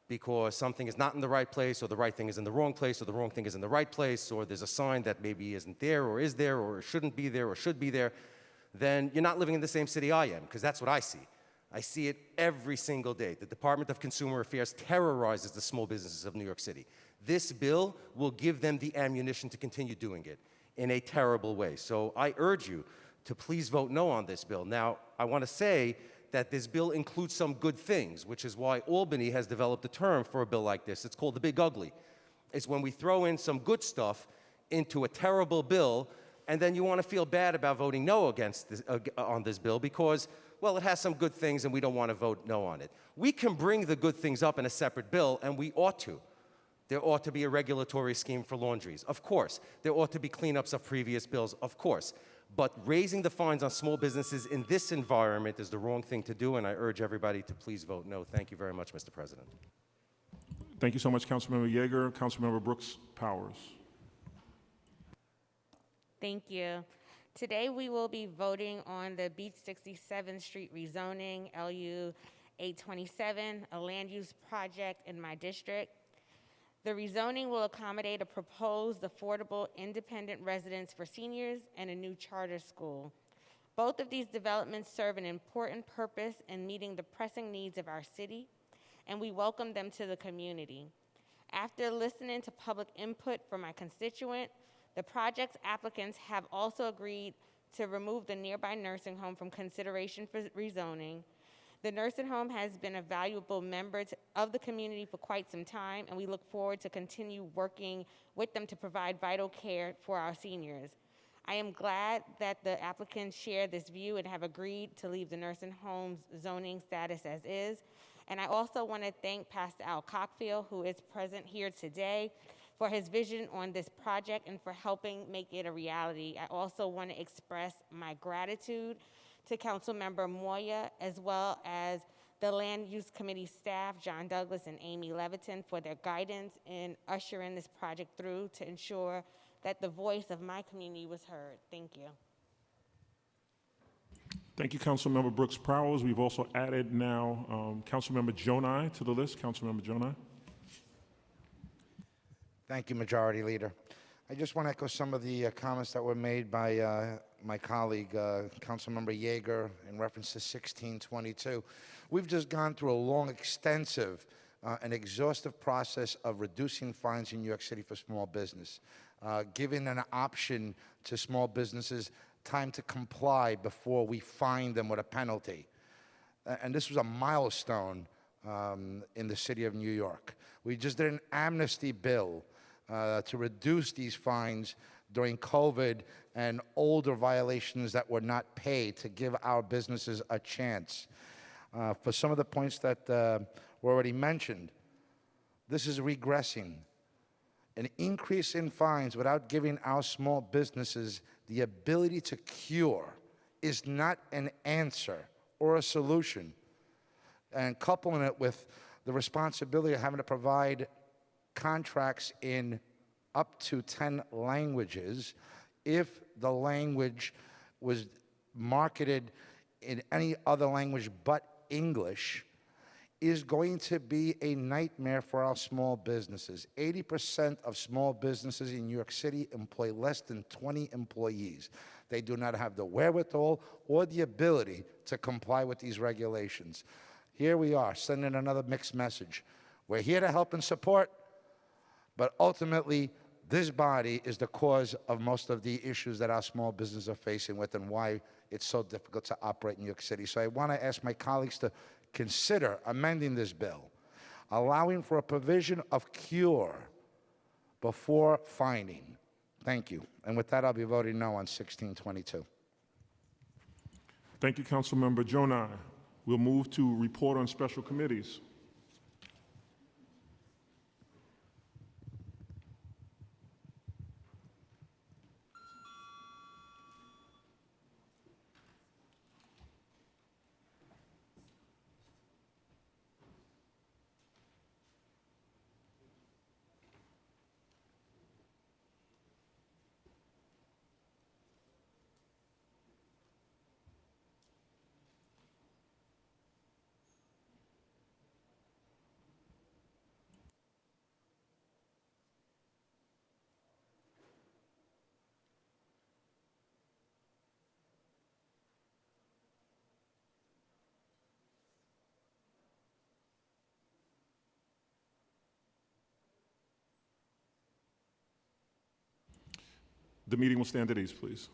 because something is not in the right place or the right thing is in the wrong place or the wrong thing is in the right place or there's a sign that maybe isn't there or is there or shouldn't be there or should be there, then you're not living in the same city I am because that's what I see. I see it every single day. The Department of Consumer Affairs terrorizes the small businesses of New York City. This bill will give them the ammunition to continue doing it in a terrible way. So I urge you to please vote no on this bill. Now, I want to say that this bill includes some good things, which is why Albany has developed a term for a bill like this. It's called the big ugly. It's when we throw in some good stuff into a terrible bill, and then you want to feel bad about voting no against this, uh, on this bill because, well, it has some good things and we don't want to vote no on it. We can bring the good things up in a separate bill, and we ought to. There ought to be a regulatory scheme for laundries, of course. There ought to be cleanups of previous bills, of course. But raising the fines on small businesses in this environment is the wrong thing to do, and I urge everybody to please vote no. Thank you very much, Mr. President. Thank you so much, Councilmember Yeger. Councilmember Brooks Powers. Thank you. Today, we will be voting on the Beach 67th Street rezoning, LU 827, a land use project in my district. The rezoning will accommodate a proposed affordable independent residence for seniors and a new charter school. Both of these developments serve an important purpose in meeting the pressing needs of our city, and we welcome them to the community. After listening to public input from my constituent, the project's applicants have also agreed to remove the nearby nursing home from consideration for rezoning. The nursing home has been a valuable member to- of the community for quite some time, and we look forward to continue working with them to provide vital care for our seniors. I am glad that the applicants share this view and have agreed to leave the nursing home's zoning status as is. And I also want to thank Pastor Al Cockfield, who is present here today, for his vision on this project and for helping make it a reality. I also want to express my gratitude to Councilmember Moya, as well as the Land Use Committee staff, John Douglas and Amy Leviton, for their guidance in ushering this project through to ensure that the voice of my community was heard. Thank you. Thank you, Councilmember Brooks Powers. We've also added now um, Councilmember Gjonaj to the list. Councilmember Gjonaj. Thank you, Majority Leader. I just want to echo some of the uh, comments that were made by uh, my colleague, uh, Councilmember Yeger, in reference to 1622. We've just gone through a long, extensive, uh, and exhaustive process of reducing fines in New York City for small business, uh, giving an option to small businesses time to comply before we fine them with a penalty. And this was a milestone um, in the city of New York. We just did an amnesty bill uh, to reduce these fines during COVID and older violations that were not paid to give our businesses a chance. Uh, for some of the points that uh, were already mentioned, this is regressing. An increase in fines without giving our small businesses the ability to cure is not an answer or a solution. And coupling it with the responsibility of having to provide contracts in up to 10 languages if the language was marketed in any other language but English is going to be a nightmare for our small businesses. 80% of small businesses in New York City employ less than 20 employees. They do not have the wherewithal or the ability to comply with these regulations. Here we are, sending another mixed message. We're here to help and support, but ultimately, this body is the cause of most of the issues that our small businesses are facing with and why it's so difficult to operate in New York City. So I want to ask my colleagues to consider amending this bill, allowing for a provision of cure before fining. Thank you. And with that, I'll be voting no on 1622. Thank you, Councilmember Gjonaj. We'll move to report on special committees. The meeting will stand at ease, please.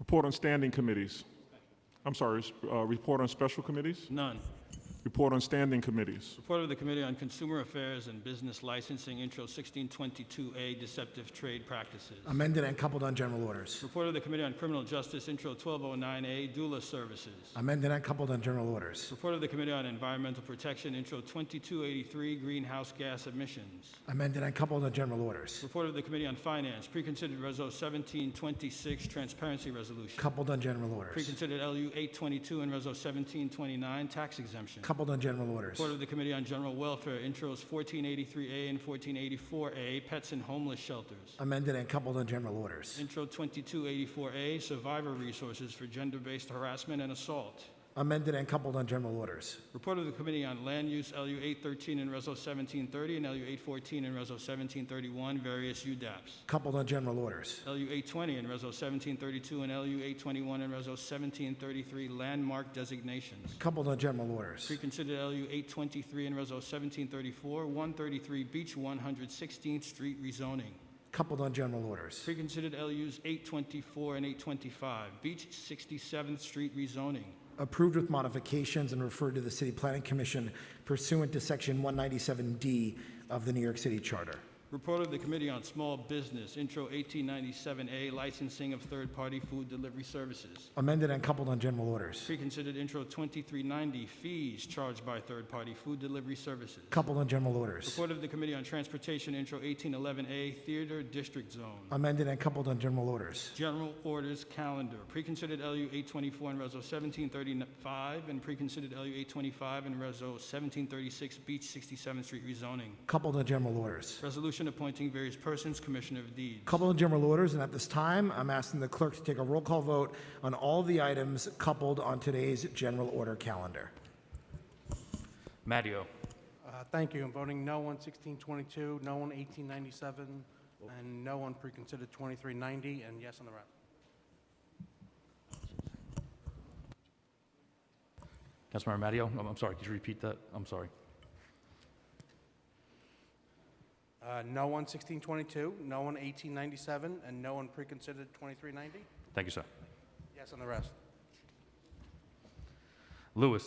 Report on standing committees. I'm sorry, uh, report on special committees? None. Report on standing committees. Report of the Committee on Consumer Affairs and Business Licensing, Intro 1622A, Deceptive Trade Practices. Amended and coupled on general orders. Report of the Committee on Criminal Justice, Intro 1209A, Doula Services. Amended and coupled on general orders. Report of the Committee on Environmental Protection, Intro 2283, Greenhouse Gas Emissions. Amended and coupled on general orders. Report of the Committee on Finance, Preconsidered Reso 1726, Transparency Resolution. Coupled on general orders. Preconsidered LU 822 and Reso 1729, Tax Exemption. Coupled on general orders. Report of the Committee on General Welfare, Intros 1483A and 1484A, Pets and Homeless Shelters. Amended and coupled on general orders. Intro 2284A, Survivor Resources for Gender-Based Harassment and Assault. Amended and coupled on general orders. Report of the Committee on Land Use, LU 813 and Reso 1730, and LU 814 and Reso 1731, various UDAPs. Coupled on general orders. LU 820 and Reso 1732, and LU 821 and Reso 1733, landmark designations. Coupled on general orders. Preconsidered LU 823 and Reso 1734, 133 Beach 116th Street rezoning. Coupled on general orders. Preconsidered LUs 824 and 825, Beach 67th Street rezoning. Approved with modifications and referred to the City Planning Commission pursuant to Section 197D of the New York City Charter. Report of the Committee on Small Business, Intro 1897A, licensing of third-party food delivery services. Amended and coupled on general orders. Preconsidered Intro 2390, fees charged by third-party food delivery services. Coupled on general orders. Report of the Committee on Transportation, Intro 1811A, Theater District Zone. Amended and coupled on general orders. General Orders Calendar, Preconsidered LU 824 and Reso 1735, and Preconsidered LU 825 and Reso 1736, Beach 67th Street rezoning. Coupled on general orders. Resolution appointing various persons, Commissioner of Deeds. Coupled on general orders, and at this time, I'm asking the clerk to take a roll call vote on all the items coupled on today's general order calendar. Matteo. Uh, Thank you. I'm voting no on 1622, no on 1897, and no on preconsidered 2390, and yes on the rest. Councilmember Matteo, I'm, I'm sorry, could you repeat that? I'm sorry. Uh, No on 1622, no on 1897, and no on preconsidered 2390, Thank you, sir. yes on the rest. Louis.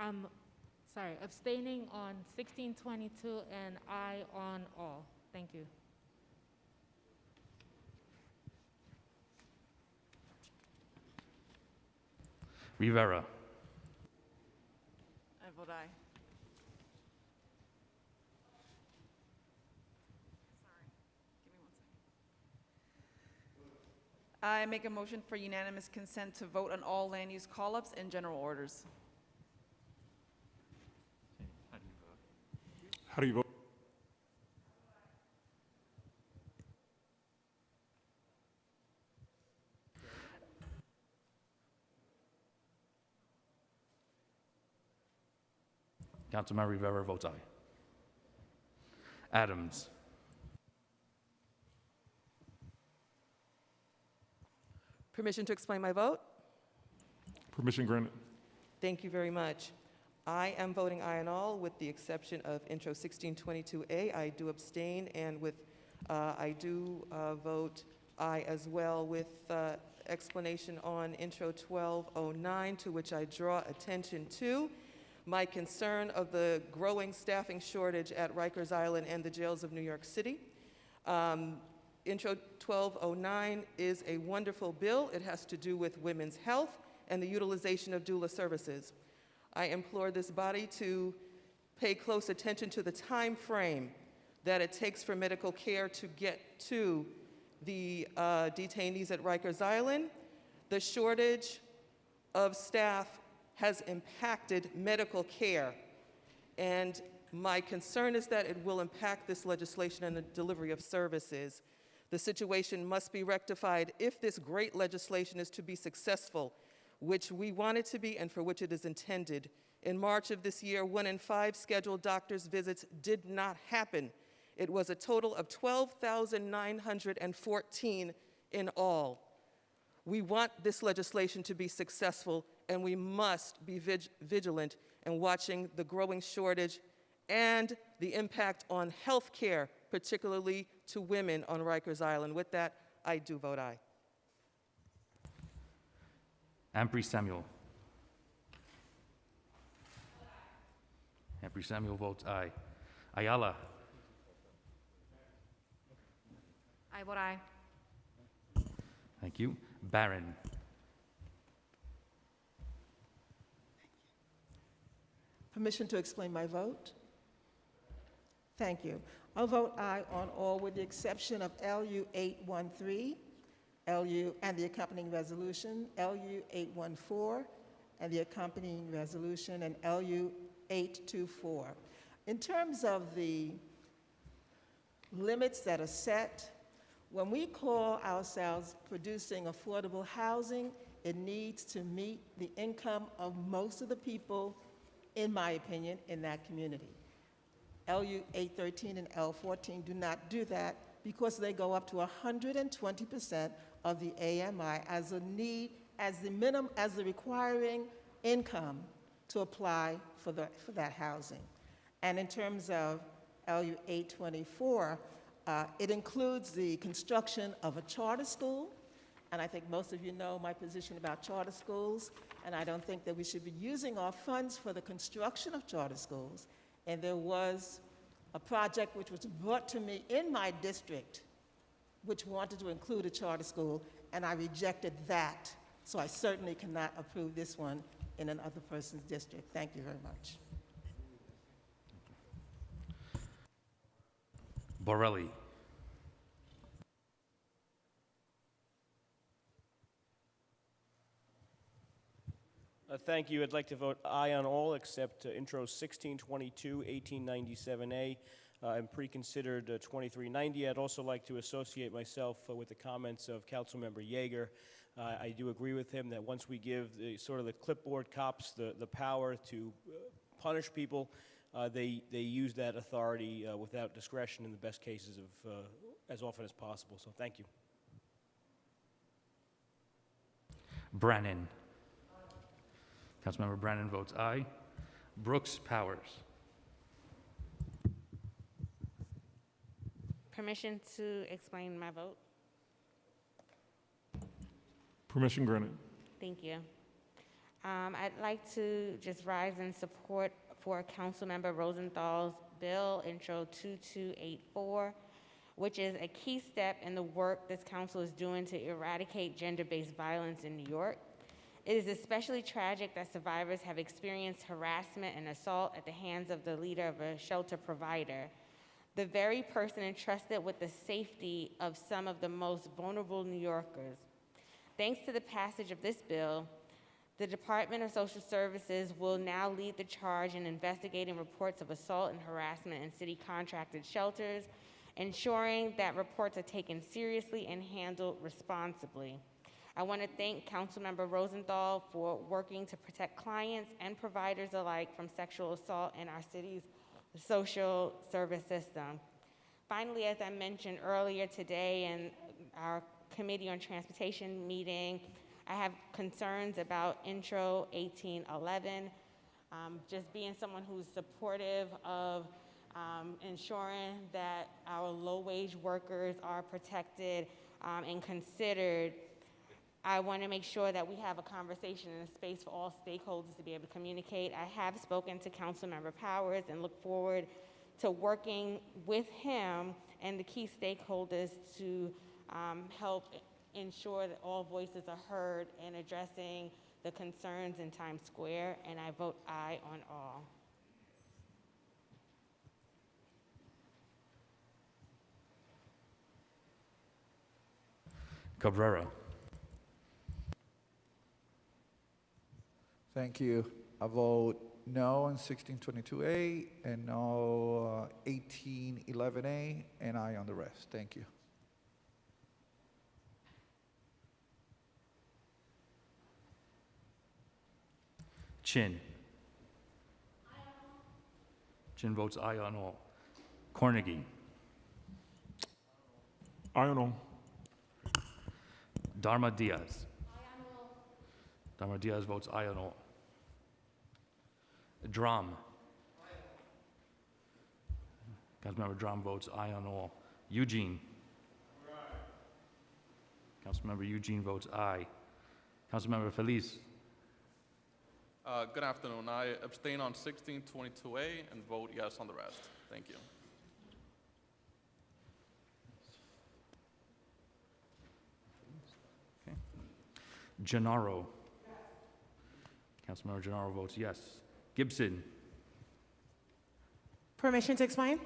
I'm sorry, abstaining on 1622 and I on all. Thank you. Rivera. I vote aye. I make a motion for unanimous consent to vote on all land use call-ups and general orders. How do you vote? Councilmember Rivera votes aye. Adams. Permission to explain my vote? Permission granted. Thank you very much. I am voting aye on all, with the exception of Intro 1622A. I do abstain, and with, uh, I do uh, vote aye as well with uh, explanation on Intro 1209, to which I draw attention to my concern of the growing staffing shortage at Rikers Island and the jails of New York City. Um, Intro 1209 is a wonderful bill. It has to do with women's health and the utilization of doula services. I implore this body to pay close attention to the time frame that it takes for medical care to get to the uh, detainees at Rikers Island. The shortage of staff has impacted medical care, and my concern is that it will impact this legislation and the delivery of services. The situation must be rectified if this great legislation is to be successful, which we want it to be and for which it is intended. In March of this year, one in five scheduled doctor's visits did not happen. It was a total of 12,914 in all. We want this legislation to be successful, and we must be vig- vigilant in watching the growing shortage and the impact on health care, particularly to women on Rikers Island. With that, I do vote aye. Ampry Samuel. Ampry Samuel votes aye. Ayala. I vote aye. Thank you. Barron. Permission to explain my vote? Thank you. I'll vote aye on all with the exception of LU 813, LU, and the accompanying resolution, LU 814, and the accompanying resolution, and LU 824. In terms of the limits that are set, when we call ourselves producing affordable housing, it needs to meet the income of most of the people, in my opinion, in that community. LU 813 and L14 do not do that because they go up to 120% of the AMI as a need, as the minimum, as the requiring income to apply for, the, for that housing. And in terms of LU 824, uh, it includes the construction of a charter school, and I think most of you know my position about charter schools, and I don't think that we should be using our funds for the construction of charter schools. And there was a project which was brought to me in my district, which wanted to include a charter school, and I rejected that. So I certainly cannot approve this one in another person's district. Thank you very much. Borelli. Uh, Thank you. I'd like to vote aye on all except uh, intro 1622, 1897A, uh, and pre-considered uh, 2390. I'd also like to associate myself uh, with the comments of Councilmember Yeger. Uh, I do agree with him that once we give the, sort of the clipboard cops the, the power to punish people, uh, they, they use that authority uh, without discretion in the best cases of, uh, as often as possible. So thank you. Brannan. Councilmember Brannan votes aye. Brooks Powers. Permission to explain my vote? Permission granted. Thank you. Um, I'd like to just rise in support for Councilmember Rosenthal's bill, Intro 2284, which is a key step in the work this council is doing to eradicate gender-based violence in New York. It is especially tragic that survivors have experienced harassment and assault at the hands of the leader of a shelter provider, the very person entrusted with the safety of some of the most vulnerable New Yorkers. Thanks to the passage of this bill, the Department of Social Services will now lead the charge in investigating reports of assault and harassment in city contracted shelters, ensuring that reports are taken seriously and handled responsibly. I want to thank Councilmember Rosenthal for working to protect clients and providers alike from sexual assault in our city's social service system. Finally, as I mentioned earlier today in our Committee on Transportation meeting, I have concerns about Intro 1811. Um, just being someone who's supportive of um, ensuring that our low-wage workers are protected um, and considered I want to make sure that we have a conversation and a space for all stakeholders to be able to communicate. I have spoken to Councilmember Powers and look forward to working with him and the key stakeholders to um, help ensure that all voices are heard in addressing the concerns in Times Square, and I vote aye on all. Cabrera. Thank you. I vote no on 1622A and no uh, 1811A and aye on the rest. Thank you. Chin. Chin votes aye on all. Cornegy. Aye on all. Darma Diaz. Darma Diaz votes aye on all. Dromm. Councilmember Dromm votes aye on all. Eugene. Councilmember Eugene votes aye. Councilmember Feliz. Uh, Good afternoon. I abstain on 1622A and vote yes on the rest. Thank you. Gennaro. Councilmember Gennaro votes yes. Gibson. Permission to explain?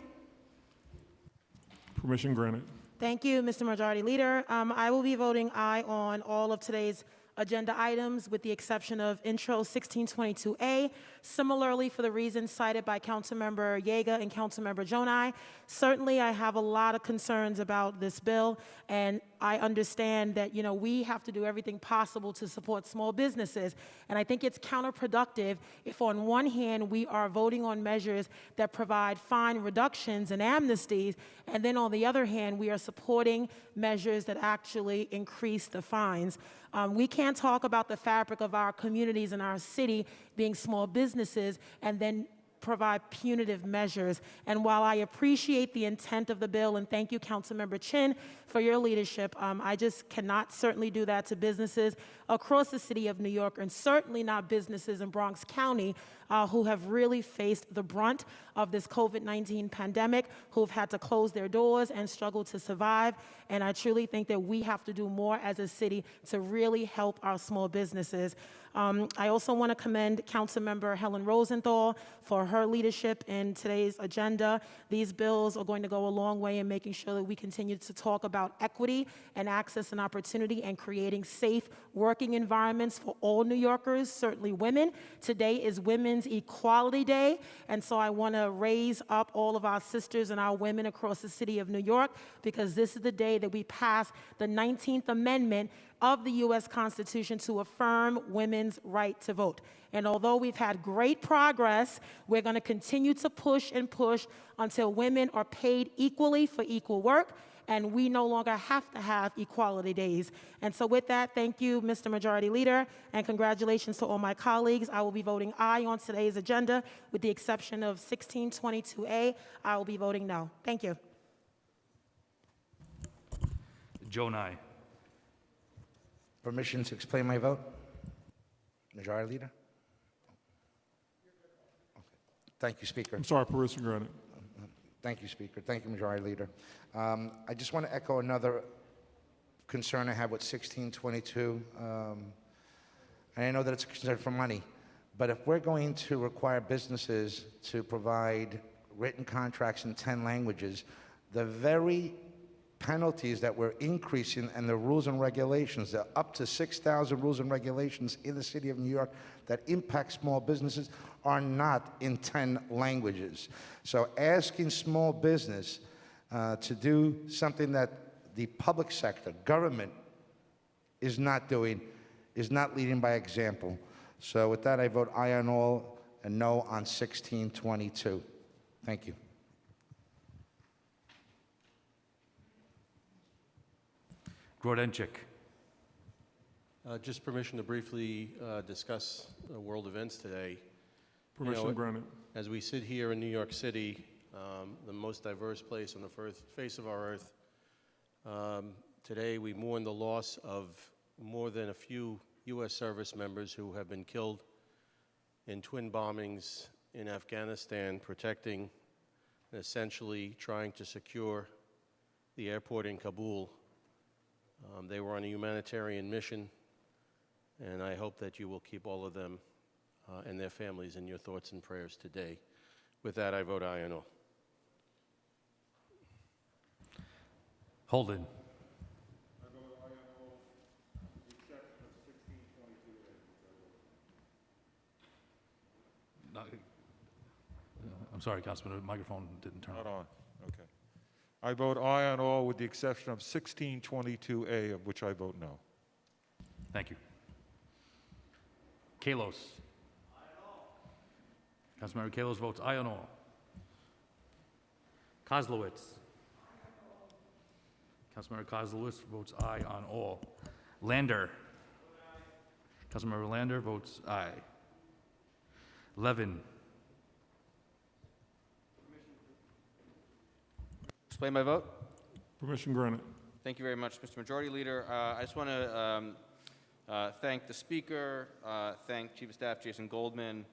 Permission granted. Thank you, Mr. Majority Leader. Um, I will be voting aye on all of today's agenda items with the exception of Intro 1622A. Similarly, for the reasons cited by Councilmember Yeger and Councilmember Gjonaj, certainly I have a lot of concerns about this bill, and I understand that, you know, we have to do everything possible to support small businesses. And I think it's counterproductive if on one hand we are voting on measures that provide fine reductions and amnesties, and then on the other hand, we are supporting measures that actually increase the fines. Um, we can't talk about the fabric of our communities and our city being small businesses and then provide punitive measures. And while I appreciate the intent of the bill, and thank you, Councilmember Chin, for your leadership, um, I just cannot certainly do that to businesses across the city of New York, and certainly not businesses in Bronx County uh, who have really faced the brunt of this COVID 19 pandemic, who've had to close their doors and struggle to survive. And I truly think that we have to do more as a city to really help our small businesses. Um, I also want to commend Councilmember Helen Rosenthal for her leadership in today's agenda. These bills are going to go a long way in making sure that we continue to talk about equity and access and opportunity and creating safe working environments for all New Yorkers, certainly women. Today is Women's Equality Day, and so I want to raise up all of our sisters and our women across the city of New York because this is the day that we pass the 19th Amendment of the U.S. Constitution to affirm women's right to vote. And although we've had great progress, we're going to continue to push and push until women are paid equally for equal work and we no longer have to have equality days. And so, with that, thank you, Mr. Majority Leader, and congratulations to all my colleagues. I will be voting aye on today's agenda, with the exception of 1622A. I will be voting no. Thank you. Gjonaj. Permission to explain my vote? Majority Leader? Okay. Thank you, Speaker. I'm sorry, permission granted. Thank you, Speaker. Thank you, Majority Leader. Um, I just want to echo another concern I have with 1622. Um, and I know that it's a concern for money, but if we're going to require businesses to provide written contracts in 10 languages, the very penalties that we're increasing and the rules and regulations, there are up to 6,000 rules and regulations in the city of New York that impact small businesses are not in 10 languages. So asking small business uh, to do something that the public sector, government, is not doing, is not leading by example. So with that, I vote aye on all and no on 1622. Thank you. Grodenchik. Uh, Just permission to briefly uh, discuss uh, world events today. You Permission know, granted. As we sit here in New York City, um, the most diverse place on the first face of our earth, um, today we mourn the loss of more than a few U.S. service members who have been killed in twin bombings in Afghanistan, protecting and essentially trying to secure the airport in Kabul. Um, they were on a humanitarian mission, and I hope that you will keep all of them uh, and their families in your thoughts and prayers today. With that, I vote aye on all. Holden. No, I'm sorry, Councilman, the microphone didn't turn on. Not on, okay. I vote aye on all with the exception of 1622A, of which I vote no. Thank you. Kallos. Councilmember Kallos votes aye on all. Koslowitz. Councilmember Koslowitz votes aye on all. Lander. Councilmember Lander votes aye. Levin. Explain my vote. Permission granted. Thank you very much, Mr. Majority Leader. Uh, I just want to um, uh, thank the Speaker, uh, thank Chief of Staff Jason Goldman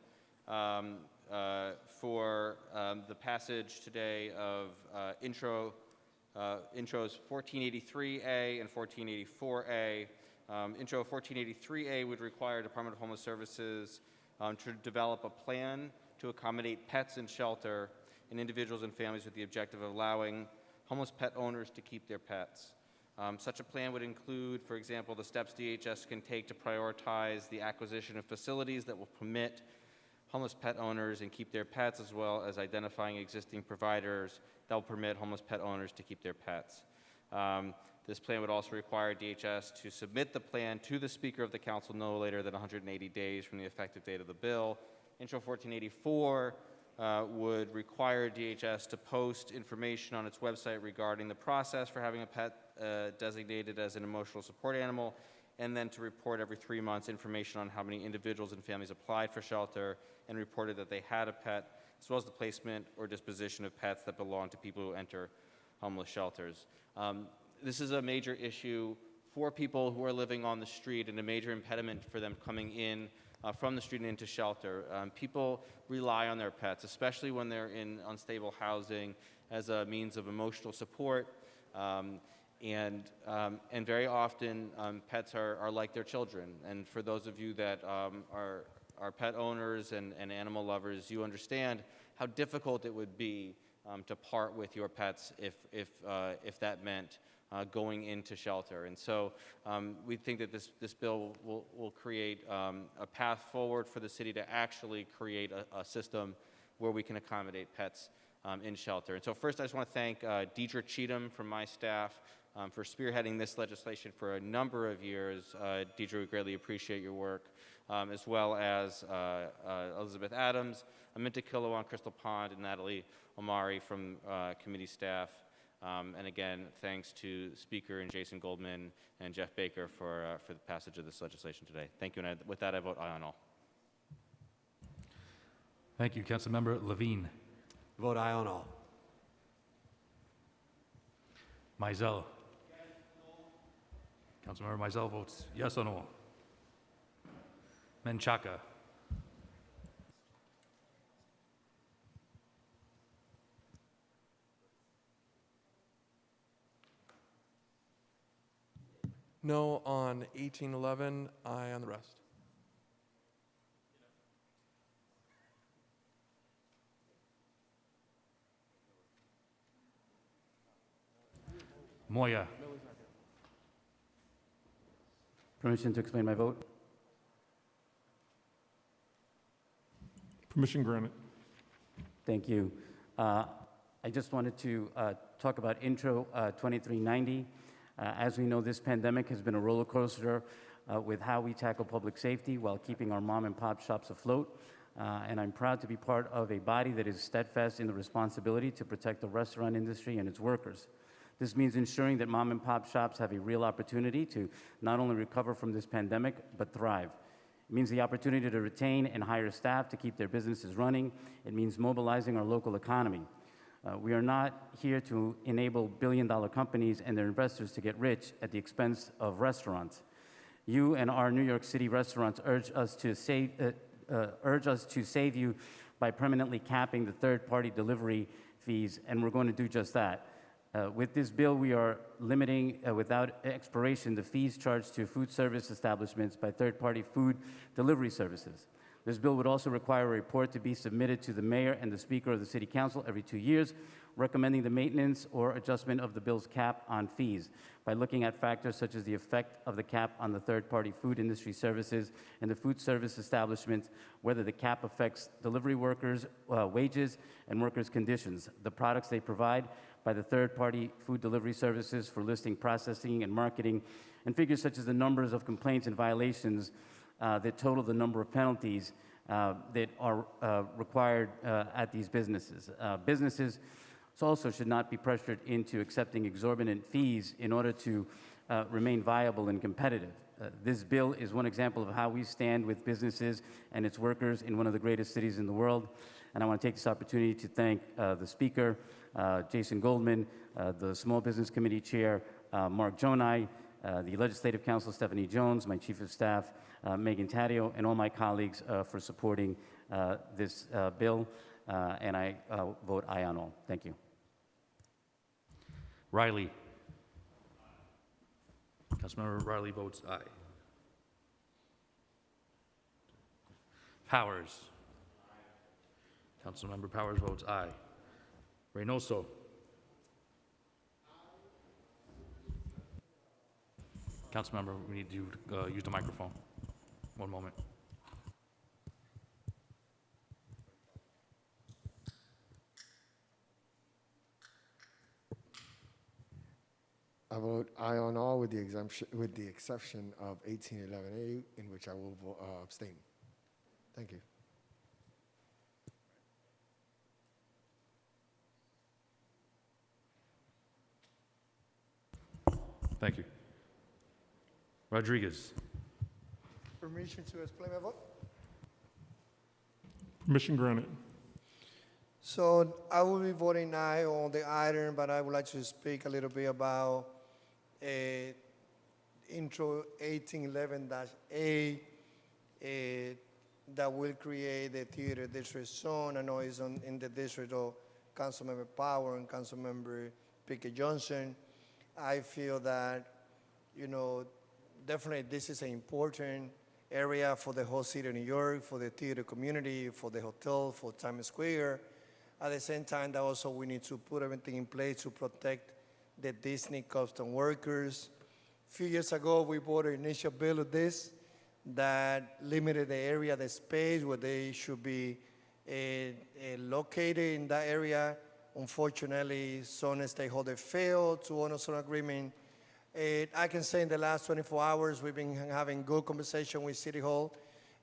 um, uh, for um, the passage today of uh, intro, uh, intros 1483A and 1484A. Um, intro 1483A would require Department of Homeless Services um, to develop a plan to accommodate pets in shelter and individuals and families with the objective of allowing homeless pet owners to keep their pets. Um, such a plan would include, for example, the steps DHS can take to prioritize the acquisition of facilities that will permit homeless pet owners and keep their pets, as well as identifying existing providers that will permit homeless pet owners to keep their pets. Um, this plan would also require DHS to submit the plan to the Speaker of the Council no later than 180 days from the effective date of the bill. Intro 1484 uh, would require DHS to post information on its website regarding the process for having a pet uh, designated as an emotional support animal, and then to report every three months information on how many individuals and families applied for shelter and reported that they had a pet, as well as the placement or disposition of pets that belong to people who enter homeless shelters. Um, this is a major issue for people who are living on the street and a major impediment for them coming in uh, from the street and into shelter. Um, people rely on their pets, especially when they're in unstable housing, as a means of emotional support. Um, and, um, and very often, um, pets are, are like their children. And for those of you that um, are, are pet owners and, and animal lovers, you understand how difficult it would be um, to part with your pets if, if, uh, if that meant uh, going into shelter. And so um, we think that this, this bill will, will create um, a path forward for the city to actually create a, a system where we can accommodate pets in shelter. And so first I just want to thank uh, Deidre Cheatham from my staff um, for spearheading this legislation for a number of years. Uh, Deidre, we greatly appreciate your work, um, as well as uh, uh, Elizabeth Adams, Aminta Kilawan, Crystal Pond, and Natalie Omari from uh, committee staff. Um, and again, thanks to Speaker and Jason Goldman and Jeff Baker for, uh, for the passage of this legislation today. Thank you, and I, with that, I vote aye on all. Thank you. Councilmember Levine. Vote aye on all. Maisel. Councilmember Maisel votes yes on all. Menchaca. No on 1811, aye on the rest. Moya. Permission to explain my vote? Permission granted. Thank you. Uh, I just wanted to uh, talk about Intro uh, 2390. Uh, As we know, this pandemic has been a roller coaster uh, with how we tackle public safety while keeping our mom and pop shops afloat. Uh, And I'm proud to be part of a body that is steadfast in the responsibility to protect the restaurant industry and its workers. This means ensuring that mom and pop shops have a real opportunity to not only recover from this pandemic, but thrive. It means the opportunity to retain and hire staff to keep their businesses running. It means mobilizing our local economy. Uh, we are not here to enable billion dollar companies and their investors to get rich at the expense of restaurants. You and our New York City restaurants urge us to save, uh, uh, urge us to save you by permanently capping the third party delivery fees, and we're going to do just that. Uh, with this bill, we are limiting uh, without expiration the fees charged to food service establishments by third party food delivery services. This bill would also require a report to be submitted to the mayor and the speaker of the city council every two years, recommending the maintenance or adjustment of the bill's cap on fees by looking at factors such as the effect of the cap on the third-party food industry services and the food service establishments, whether the cap affects delivery workers' uh, wages and workers' conditions, the products they provide by the third-party food delivery services for listing, processing, and marketing, and figures such as the numbers of complaints and violations uh, that total the number of penalties uh, that are uh, required uh, at these businesses. Uh, businesses also should not be pressured into accepting exorbitant fees in order to uh, remain viable and competitive. This bill is one example of how we stand with businesses and its workers in one of the greatest cities in the world. And I want to take this opportunity to thank the Speaker, Jason Goldman, uh, the Small Business Committee Chair, uh, Mark Gjonaj, uh, the Legislative Counsel, Stephanie Jones, my Chief of Staff, uh, Megan Taddeo, and all my colleagues uh, for supporting uh, this uh, bill. Uh, And I uh, vote aye on all. Thank you. Riley. Councilmember Riley votes aye. Powers. Councilmember Powers votes aye. Reynoso. Councilmember, we need you to uh, use the microphone. One moment. I vote aye on all with the exemption, with the exception of 1811A, in which I will uh, abstain. Thank you. Thank you. Rodriguez. Permission to explain my vote? Permission granted. So I will be voting aye on the item, but I would like to speak a little bit about uh, intro 1811-A uh, that will create the theater district zone. I know it's on, in the district of Councilmember Power and Councilmember Pickett Johnson. I feel that, you know, definitely this is an important area for the whole city of New York, for the theater community, for the hotel, for Times Square. At the same time, that also we need to put everything in place to protect the Disney custom workers. A few years ago, we bought an initial bill of this that limited the area, the space where they should be uh, uh, located in that area. Unfortunately, some stakeholders failed to honor some agreement. Uh, I can say in the last 24 hours, we've been having good conversation with City Hall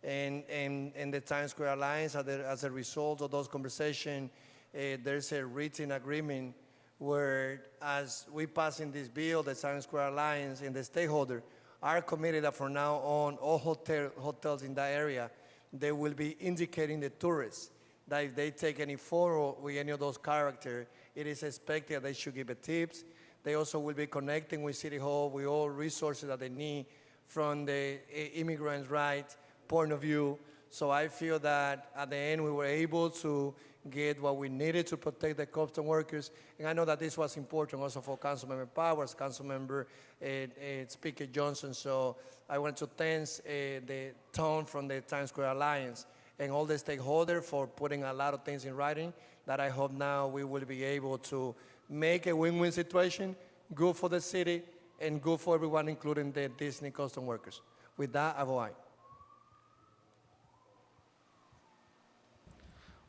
and, and, and the Times Square Alliance. As a, as a result of those conversations, uh, there's a written agreement where as we pass in this bill, the Times Square Alliance and the stakeholder are committed that from now on, all hotel, hotels in that area, they will be indicating the tourists that if they take any photo with any of those characters, it is expected that they should give tips. They also will be connecting with City Hall with all resources that they need from the immigrants' right point of view. So I feel that at the end we were able to get what we needed to protect the custom workers. And I know that this was important also for Councilmember Powers, Councilmember uh, uh, Speaker Johnson. So I want to thank uh, the tone from the Times Square Alliance and all the stakeholders for putting a lot of things in writing that I hope now we will be able to make a win-win situation, good for the city and good for everyone, including the Disney custom workers. With that, I vote aye.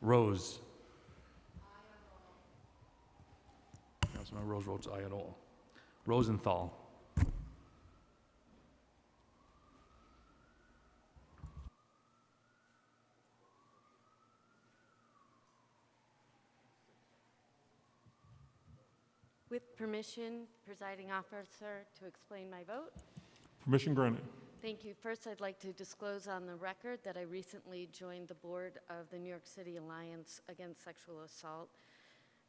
Rose. Councilmember Rose votes aye on all. Rosenthal. With permission, presiding officer, to explain my vote. Permission granted. Thank you. First, I'd like to disclose on the record that I recently joined the board of the New York City Alliance Against Sexual Assault.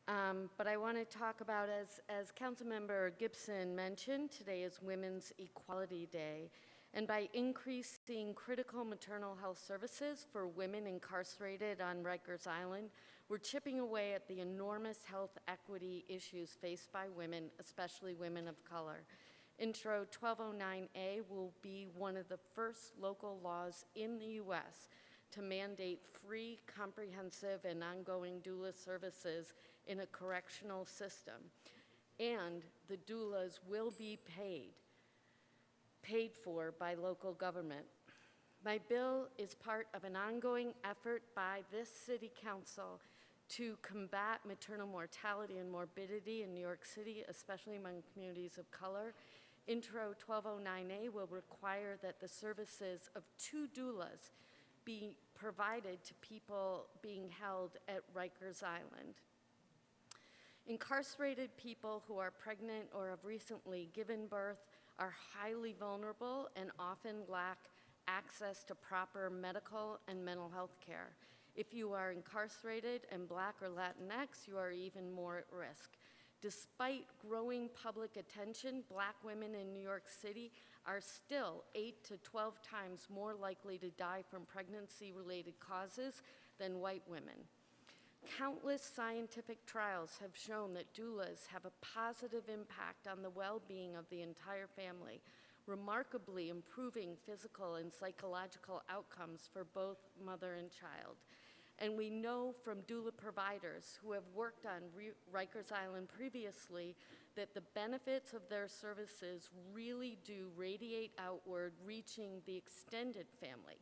Um, But I want to talk about, as, as Councilmember Gibson mentioned, today is Women's Equality Day. And by increasing critical maternal health services for women incarcerated on Rikers Island, we're chipping away at the enormous health equity issues faced by women, especially women of color. Intro 1209A will be one of the first local laws in the U.S. to mandate free, comprehensive, and ongoing doula services in a correctional system. And the doulas will be paid, paid for by local government. My bill is part of an ongoing effort by this city council to combat maternal mortality and morbidity in New York City, especially among communities of color. Intro 1209A will require that the services of two doulas be provided to people being held at Rikers Island. Incarcerated people who are pregnant or have recently given birth are highly vulnerable and often lack access to proper medical and mental health care. If you are incarcerated and Black or Latinx, you are even more at risk. Despite growing public attention, Black women in New York City are still 8 to 12 times more likely to die from pregnancy related causes than white women. Countless scientific trials have shown that doulas have a positive impact on the well being of the entire family, remarkably improving physical and psychological outcomes for both mother and child. And we know from doula providers who have worked on Re- Rikers Island previously that the benefits of their services really do radiate outward, reaching the extended family.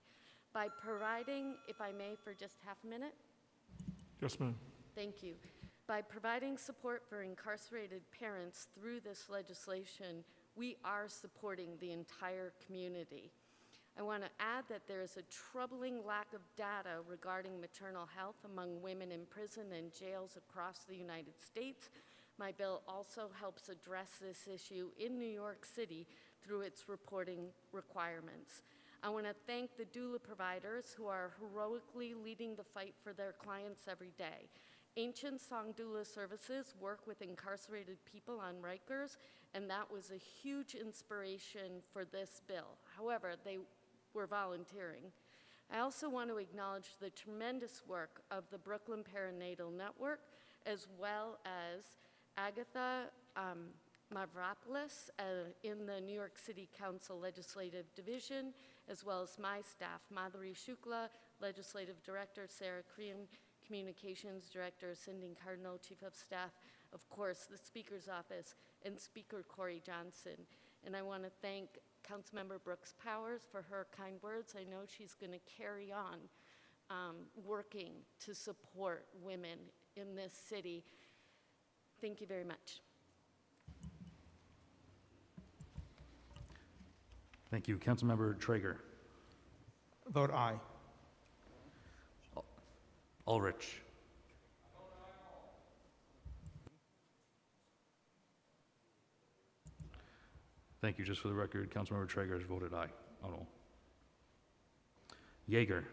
By providing, if I may, for just half a minute, Yes, ma'am. Thank you. By providing support for incarcerated parents through this legislation, we are supporting the entire community. I want to add that there is a troubling lack of data regarding maternal health among women in prison and jails across the United States. My bill also helps address this issue in New York City through its reporting requirements. I want to thank the doula providers who are heroically leading the fight for their clients every day. Ancient Song Doula Services work with incarcerated people on Rikers, and that was a huge inspiration for this bill. However, they were volunteering. I also want to acknowledge the tremendous work of the Brooklyn Perinatal Network, as well as Agatha um, Mavropoulos uh, in the New York City Council Legislative Division, as well as my staff, Madhuri Shukla, Legislative Director, Sarah Crean, Communications Director, Cindy Cardinal, Chief of Staff, of course, the Speaker's Office, and Speaker Corey Johnson. And I want to thank Councilmember Brooks Powers for her kind words. I know she's going to carry on um, working to support women in this city. Thank you very much. Thank you. Councilmember Treyger. Vote aye. Ulrich. Thank you. Just for the record, Councilmember Treyger has voted aye on all. Yeger.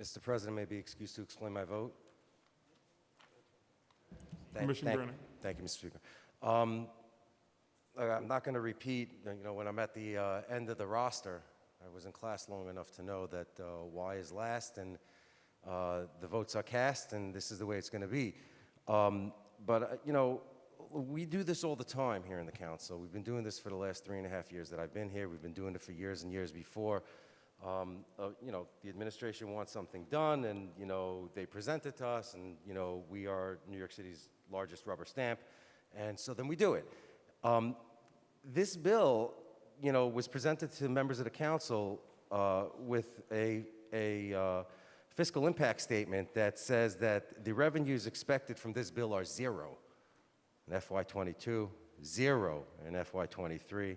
Mr. President, may be excused to explain my vote. Thank- Permission thank- granted. Thank you, Mr. Speaker. Um, I'm not going to repeat, you know, when I'm at the uh, end of the roster, I was in class long enough to know that uh, Y is last and uh, the votes are cast, and this is the way it's going to be. Um, But, uh, you know, we do this all the time here in the council. We've been doing this for the last three and a half years that I've been here. We've been doing it for years and years before. Um, uh, You know, the administration wants something done, and, you know, they present it to us, and, you know, we are New York City's largest rubber stamp, and so then we do it. Um, This bill, you know, was presented to members of the council uh, with a, a uh, fiscal impact statement that says that the revenues expected from this bill are zero in FY22, zero in FY23.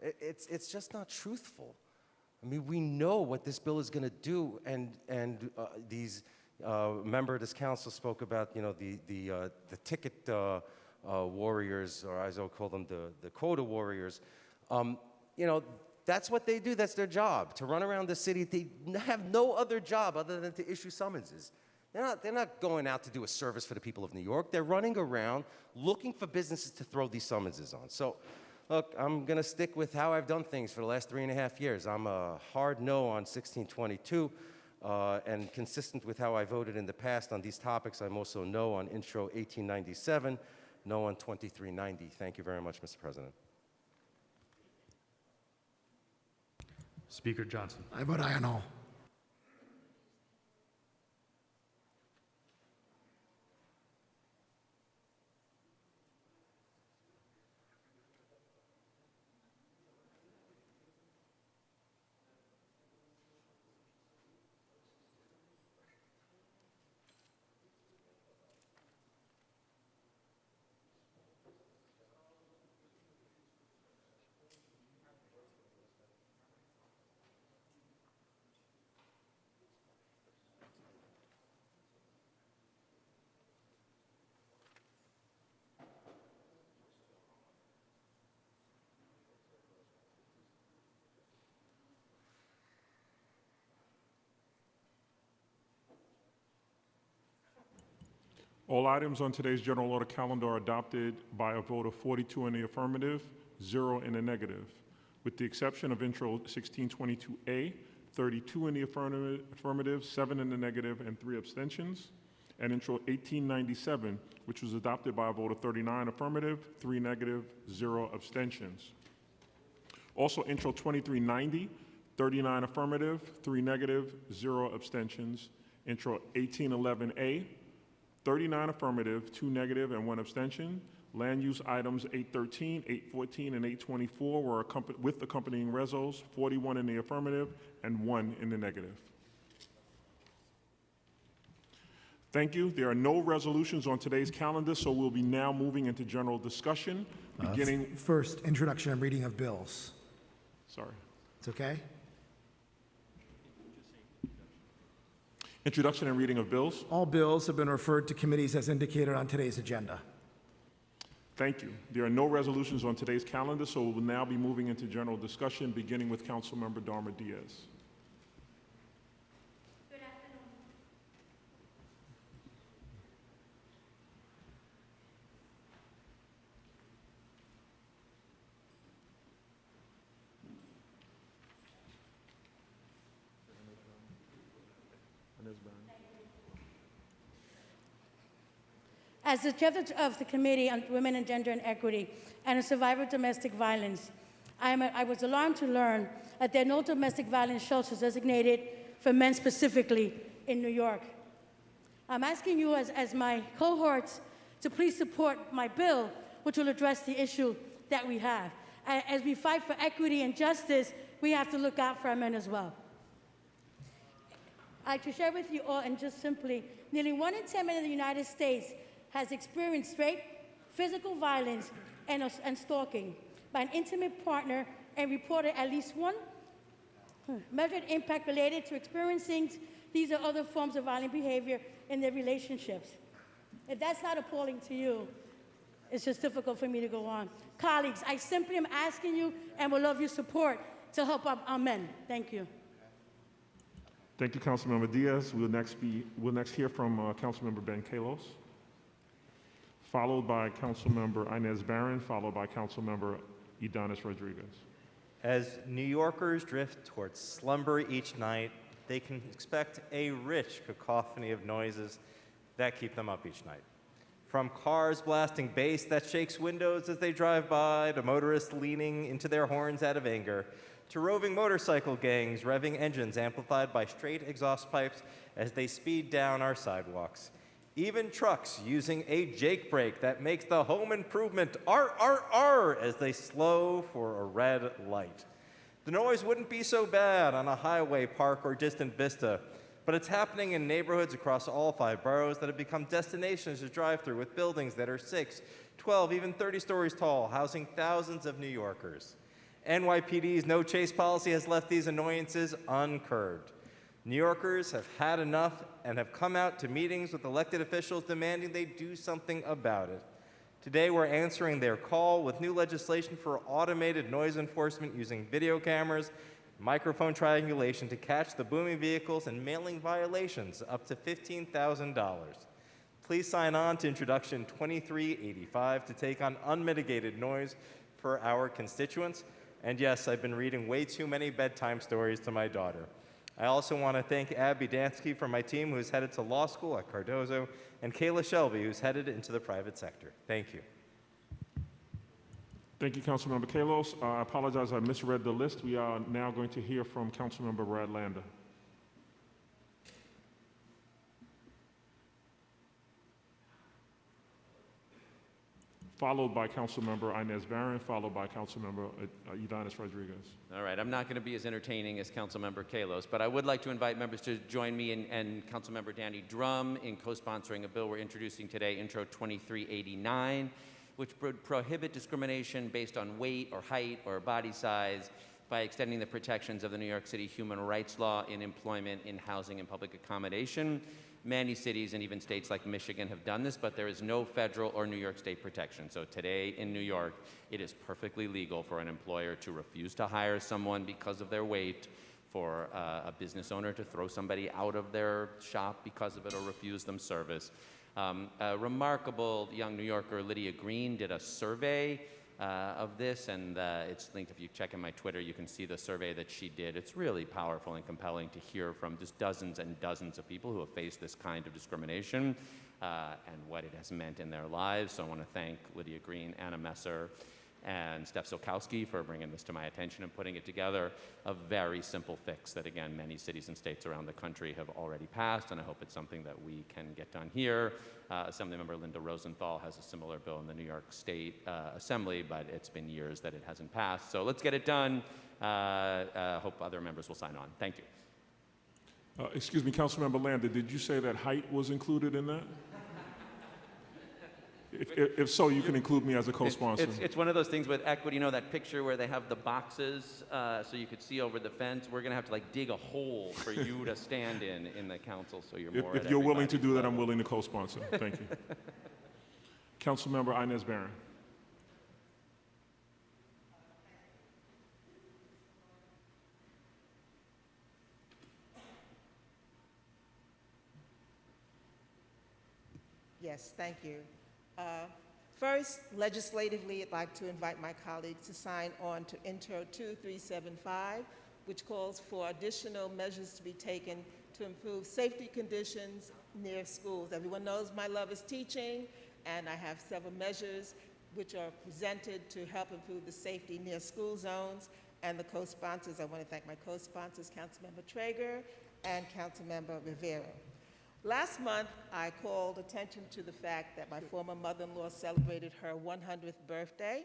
It, it's, it's just not truthful. I mean, we know what this bill is going to do, and, and uh, these, uh, member of this council spoke about, you know, the, the, uh, the ticket uh, uh, warriors, or as I'll call them, the, the quota warriors. Um, you know, that's what they do. That's their job, to run around the city. They have no other job other than to issue summonses. They're not, they're not going out to do a service for the people of New York. They're running around looking for businesses to throw these summonses on. So, look, I'm going to stick with how I've done things for the last three and a half years. I'm a hard no on 1622, uh, and consistent with how I voted in the past on these topics, I'm also no on Intro 1897, no on 2390. Thank you very much, Mr. President. Speaker Johnson. I vote aye on all. All items on today's general order calendar are adopted by a vote of 42 in the affirmative, zero in the negative, with the exception of Intro 1622A, 32 in the affirmative, seven in the negative, and three abstentions, and Intro 1897, which was adopted by a vote of 39 affirmative, three negative, zero abstentions. Also, Intro 2390, 39 affirmative, three negative, zero abstentions. Intro 1811A, 39 affirmative, two negative, and one abstention. Land use items 813, 814, and 824 were with accompanying resos, 41 in the affirmative and one in the negative. Thank you. There are no resolutions on today's calendar, so we'll be now moving into general discussion, Uh, beginning, First, introduction and reading of bills. sorry. It's okay? Introduction and reading of bills. All bills have been referred to committees as indicated on today's agenda. Thank you. There are no resolutions on today's calendar, so we'll now be moving into general discussion, beginning with Councilmember Darma Diaz. As the chair of the- Committee on Women and Gender and Equity and a survivor of domestic violence, I, I was alarmed to learn that there are no domestic violence shelters designated for men specifically in New York. I'm asking you, as, as my cohorts, to please support my bill, which will address the issue that we have. As we fight for equity and justice, we have to look out for our men as well. I'd like to share with you all, and just simply, nearly one in 10 men in the United States has experienced rape, physical violence, and, and stalking by an intimate partner and reported at least one measured impact related to experiencing these or other forms of violent behavior in their relationships. If that's not appalling to you, it's just difficult for me to go on. Colleagues, I simply am asking you and will love your support to help our, our men. Thank you. Thank you, Councilmember Diaz. We'll next be, we'll next hear from uh, Councilmember Ben Kallos, followed by Councilmember Inez Barron, followed by Councilmember Ydanis Rodriguez. As New Yorkers drift towards slumber each night, they can expect a rich cacophony of noises that keep them up each night. From cars blasting bass that shakes windows as they drive by, to motorists leaning into their horns out of anger, to roving motorcycle gangs revving engines amplified by straight exhaust pipes as they speed down our sidewalks. Even trucks using a Jake brake that makes the home improvement RRR as they slow for a red light. The noise wouldn't be so bad on a highway, park, or distant vista, but it's happening in neighborhoods across all five boroughs that have become destinations to drive through with buildings that are 6, 12, even 30 stories tall, housing thousands of New Yorkers. NYPD's no chase policy has left these annoyances uncurbed. New Yorkers have had enough and have come out to meetings with elected officials demanding they do something about it. Today, we're answering their call with new legislation for automated noise enforcement using video cameras, microphone triangulation to catch the booming vehicles, and mailing violations up to $15,000. Please sign on to Introduction 2385 to take on unmitigated noise for our constituents. And yes, I've been reading way too many bedtime stories to my daughter. I also want to thank Abby Dansky from my team, who's headed to law school at Cardozo, and Kayla Shelby, who's headed into the private sector. Thank you. Thank you, Councilmember Kallos. Uh, I apologize, I misread the list. We are now going to hear from Councilmember Brad Lander. Followed by Councilmember Inez Barron, followed by Councilmember uh, Ydanis Rodriguez. All right, I'm not going to be as entertaining as Councilmember Kallos, but I would like to invite members to join me and, and Councilmember Danny Dromm in co-sponsoring a bill we're introducing today, Intro 2389, which would prohibit discrimination based on weight or height or body size by extending the protections of the New York City human rights law in employment, in housing, and public accommodation. Many cities and even states like Michigan have done this, but there is no federal or New York state protection. So today in New York, it is perfectly legal for an employer to refuse to hire someone because of their weight, for uh, a business owner to throw somebody out of their shop because of it or refuse them service. Um, a remarkable young New Yorker, Lydia Green, did a survey uh, of this, and uh, it's linked. If you check in my Twitter, you can see the survey that she did. It's really powerful and compelling to hear from just dozens and dozens of people who have faced this kind of discrimination uh, and what it has meant in their lives. So I want to thank Lydia Green, Anna Messer, and Steph Silkowski for bringing this to my attention and putting it together. A very simple fix that, again, many cities and states around the country have already passed, and I hope it's something that we can get done here. Uh, Assemblymember Linda Rosenthal has a similar bill in the New York State uh, Assembly, but it's been years that it hasn't passed. So let's get it done. Uh, uh, hope other members will sign on. Thank you. Uh, Excuse me, Councilmember Landa, did you say that height was included in that? If, if- if so, you can include me as a co-sponsor. It's, it's one of those things with equity, you know, that picture where they have the boxes uh, so you could see over the fence? We're going to have to like dig a hole for you to stand in, in the council, so you're If, more if at you're willing to everybody's do that, I'm willing to co-sponsor. Thank you. (laughs) Councilmember Inez Barron. Yes, thank you. Uh, First, legislatively, I'd like to invite my colleagues to sign on to Intro 2375, which calls for additional measures to be taken to improve safety conditions near schools. Everyone knows my love is teaching, and I have several measures which are presented to help improve the safety near school zones. And the co-sponsors, I want to thank my co-sponsors, Councilmember Treyger and Councilmember Rivera. Last month, I called attention to the fact that my former mother-in-law celebrated her 100th birthday.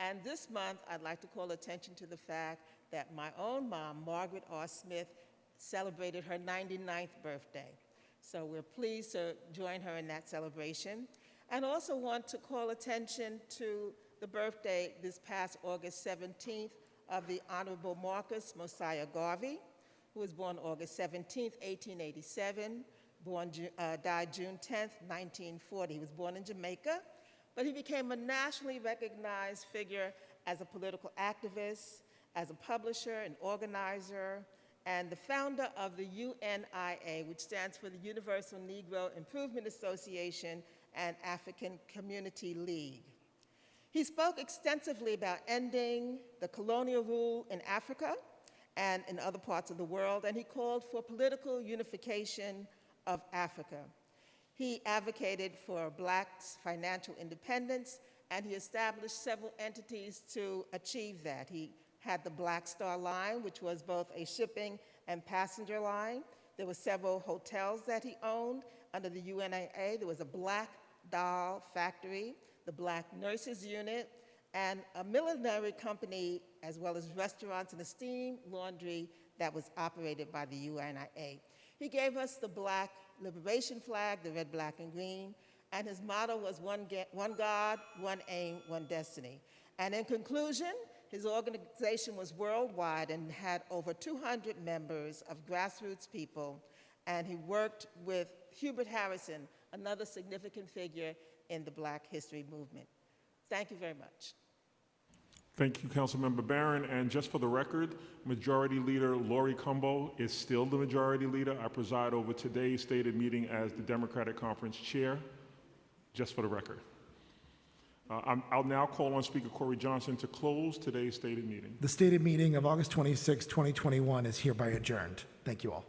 And this month, I'd like to call attention to the fact that my own mom, Margaret R. Smith, celebrated her 99th birthday. So we're pleased to join her in that celebration. And also want to call attention to the birthday this past August 17th of the Honorable Marcus Mosiah Garvey, who was born August 17th, 1887, born, uh, died June 10th, 1940. He was born in Jamaica, but he became a nationally recognized figure as a political activist, as a publisher, an organizer, and the founder of the UNIA, which stands for the Universal Negro Improvement Association and African Community League. He spoke extensively about ending the colonial rule in Africa and in other parts of the world, and he called for political unification of Africa. He advocated for blacks' financial independence, and he established several entities to achieve that. He had the Black Star Line, which was both a shipping and passenger line. There were several hotels that he owned under the UNIA. There was a Black Doll Factory, the Black Nurses Unit, and a millinery company, as well as restaurants and a steam laundry that was operated by the UNIA. He gave us the black liberation flag, the red, black, and green, and his motto was one, one God, one aim, one destiny. And in conclusion, his organization was worldwide and had over 200 members of grassroots people, and he worked with Hubert Harrison, another significant figure in the black history movement. Thank you very much. Thank you, Councilmember Barron. And just for the record, Majority Leader Laurie Cumbo is still the Majority Leader. I preside over today's stated meeting as the Democratic Conference Chair, just for the record. Uh, I'm- I'll now call on Speaker Corey Johnson to close today's stated meeting. The stated meeting of August 26, 2021 is hereby adjourned. Thank you all.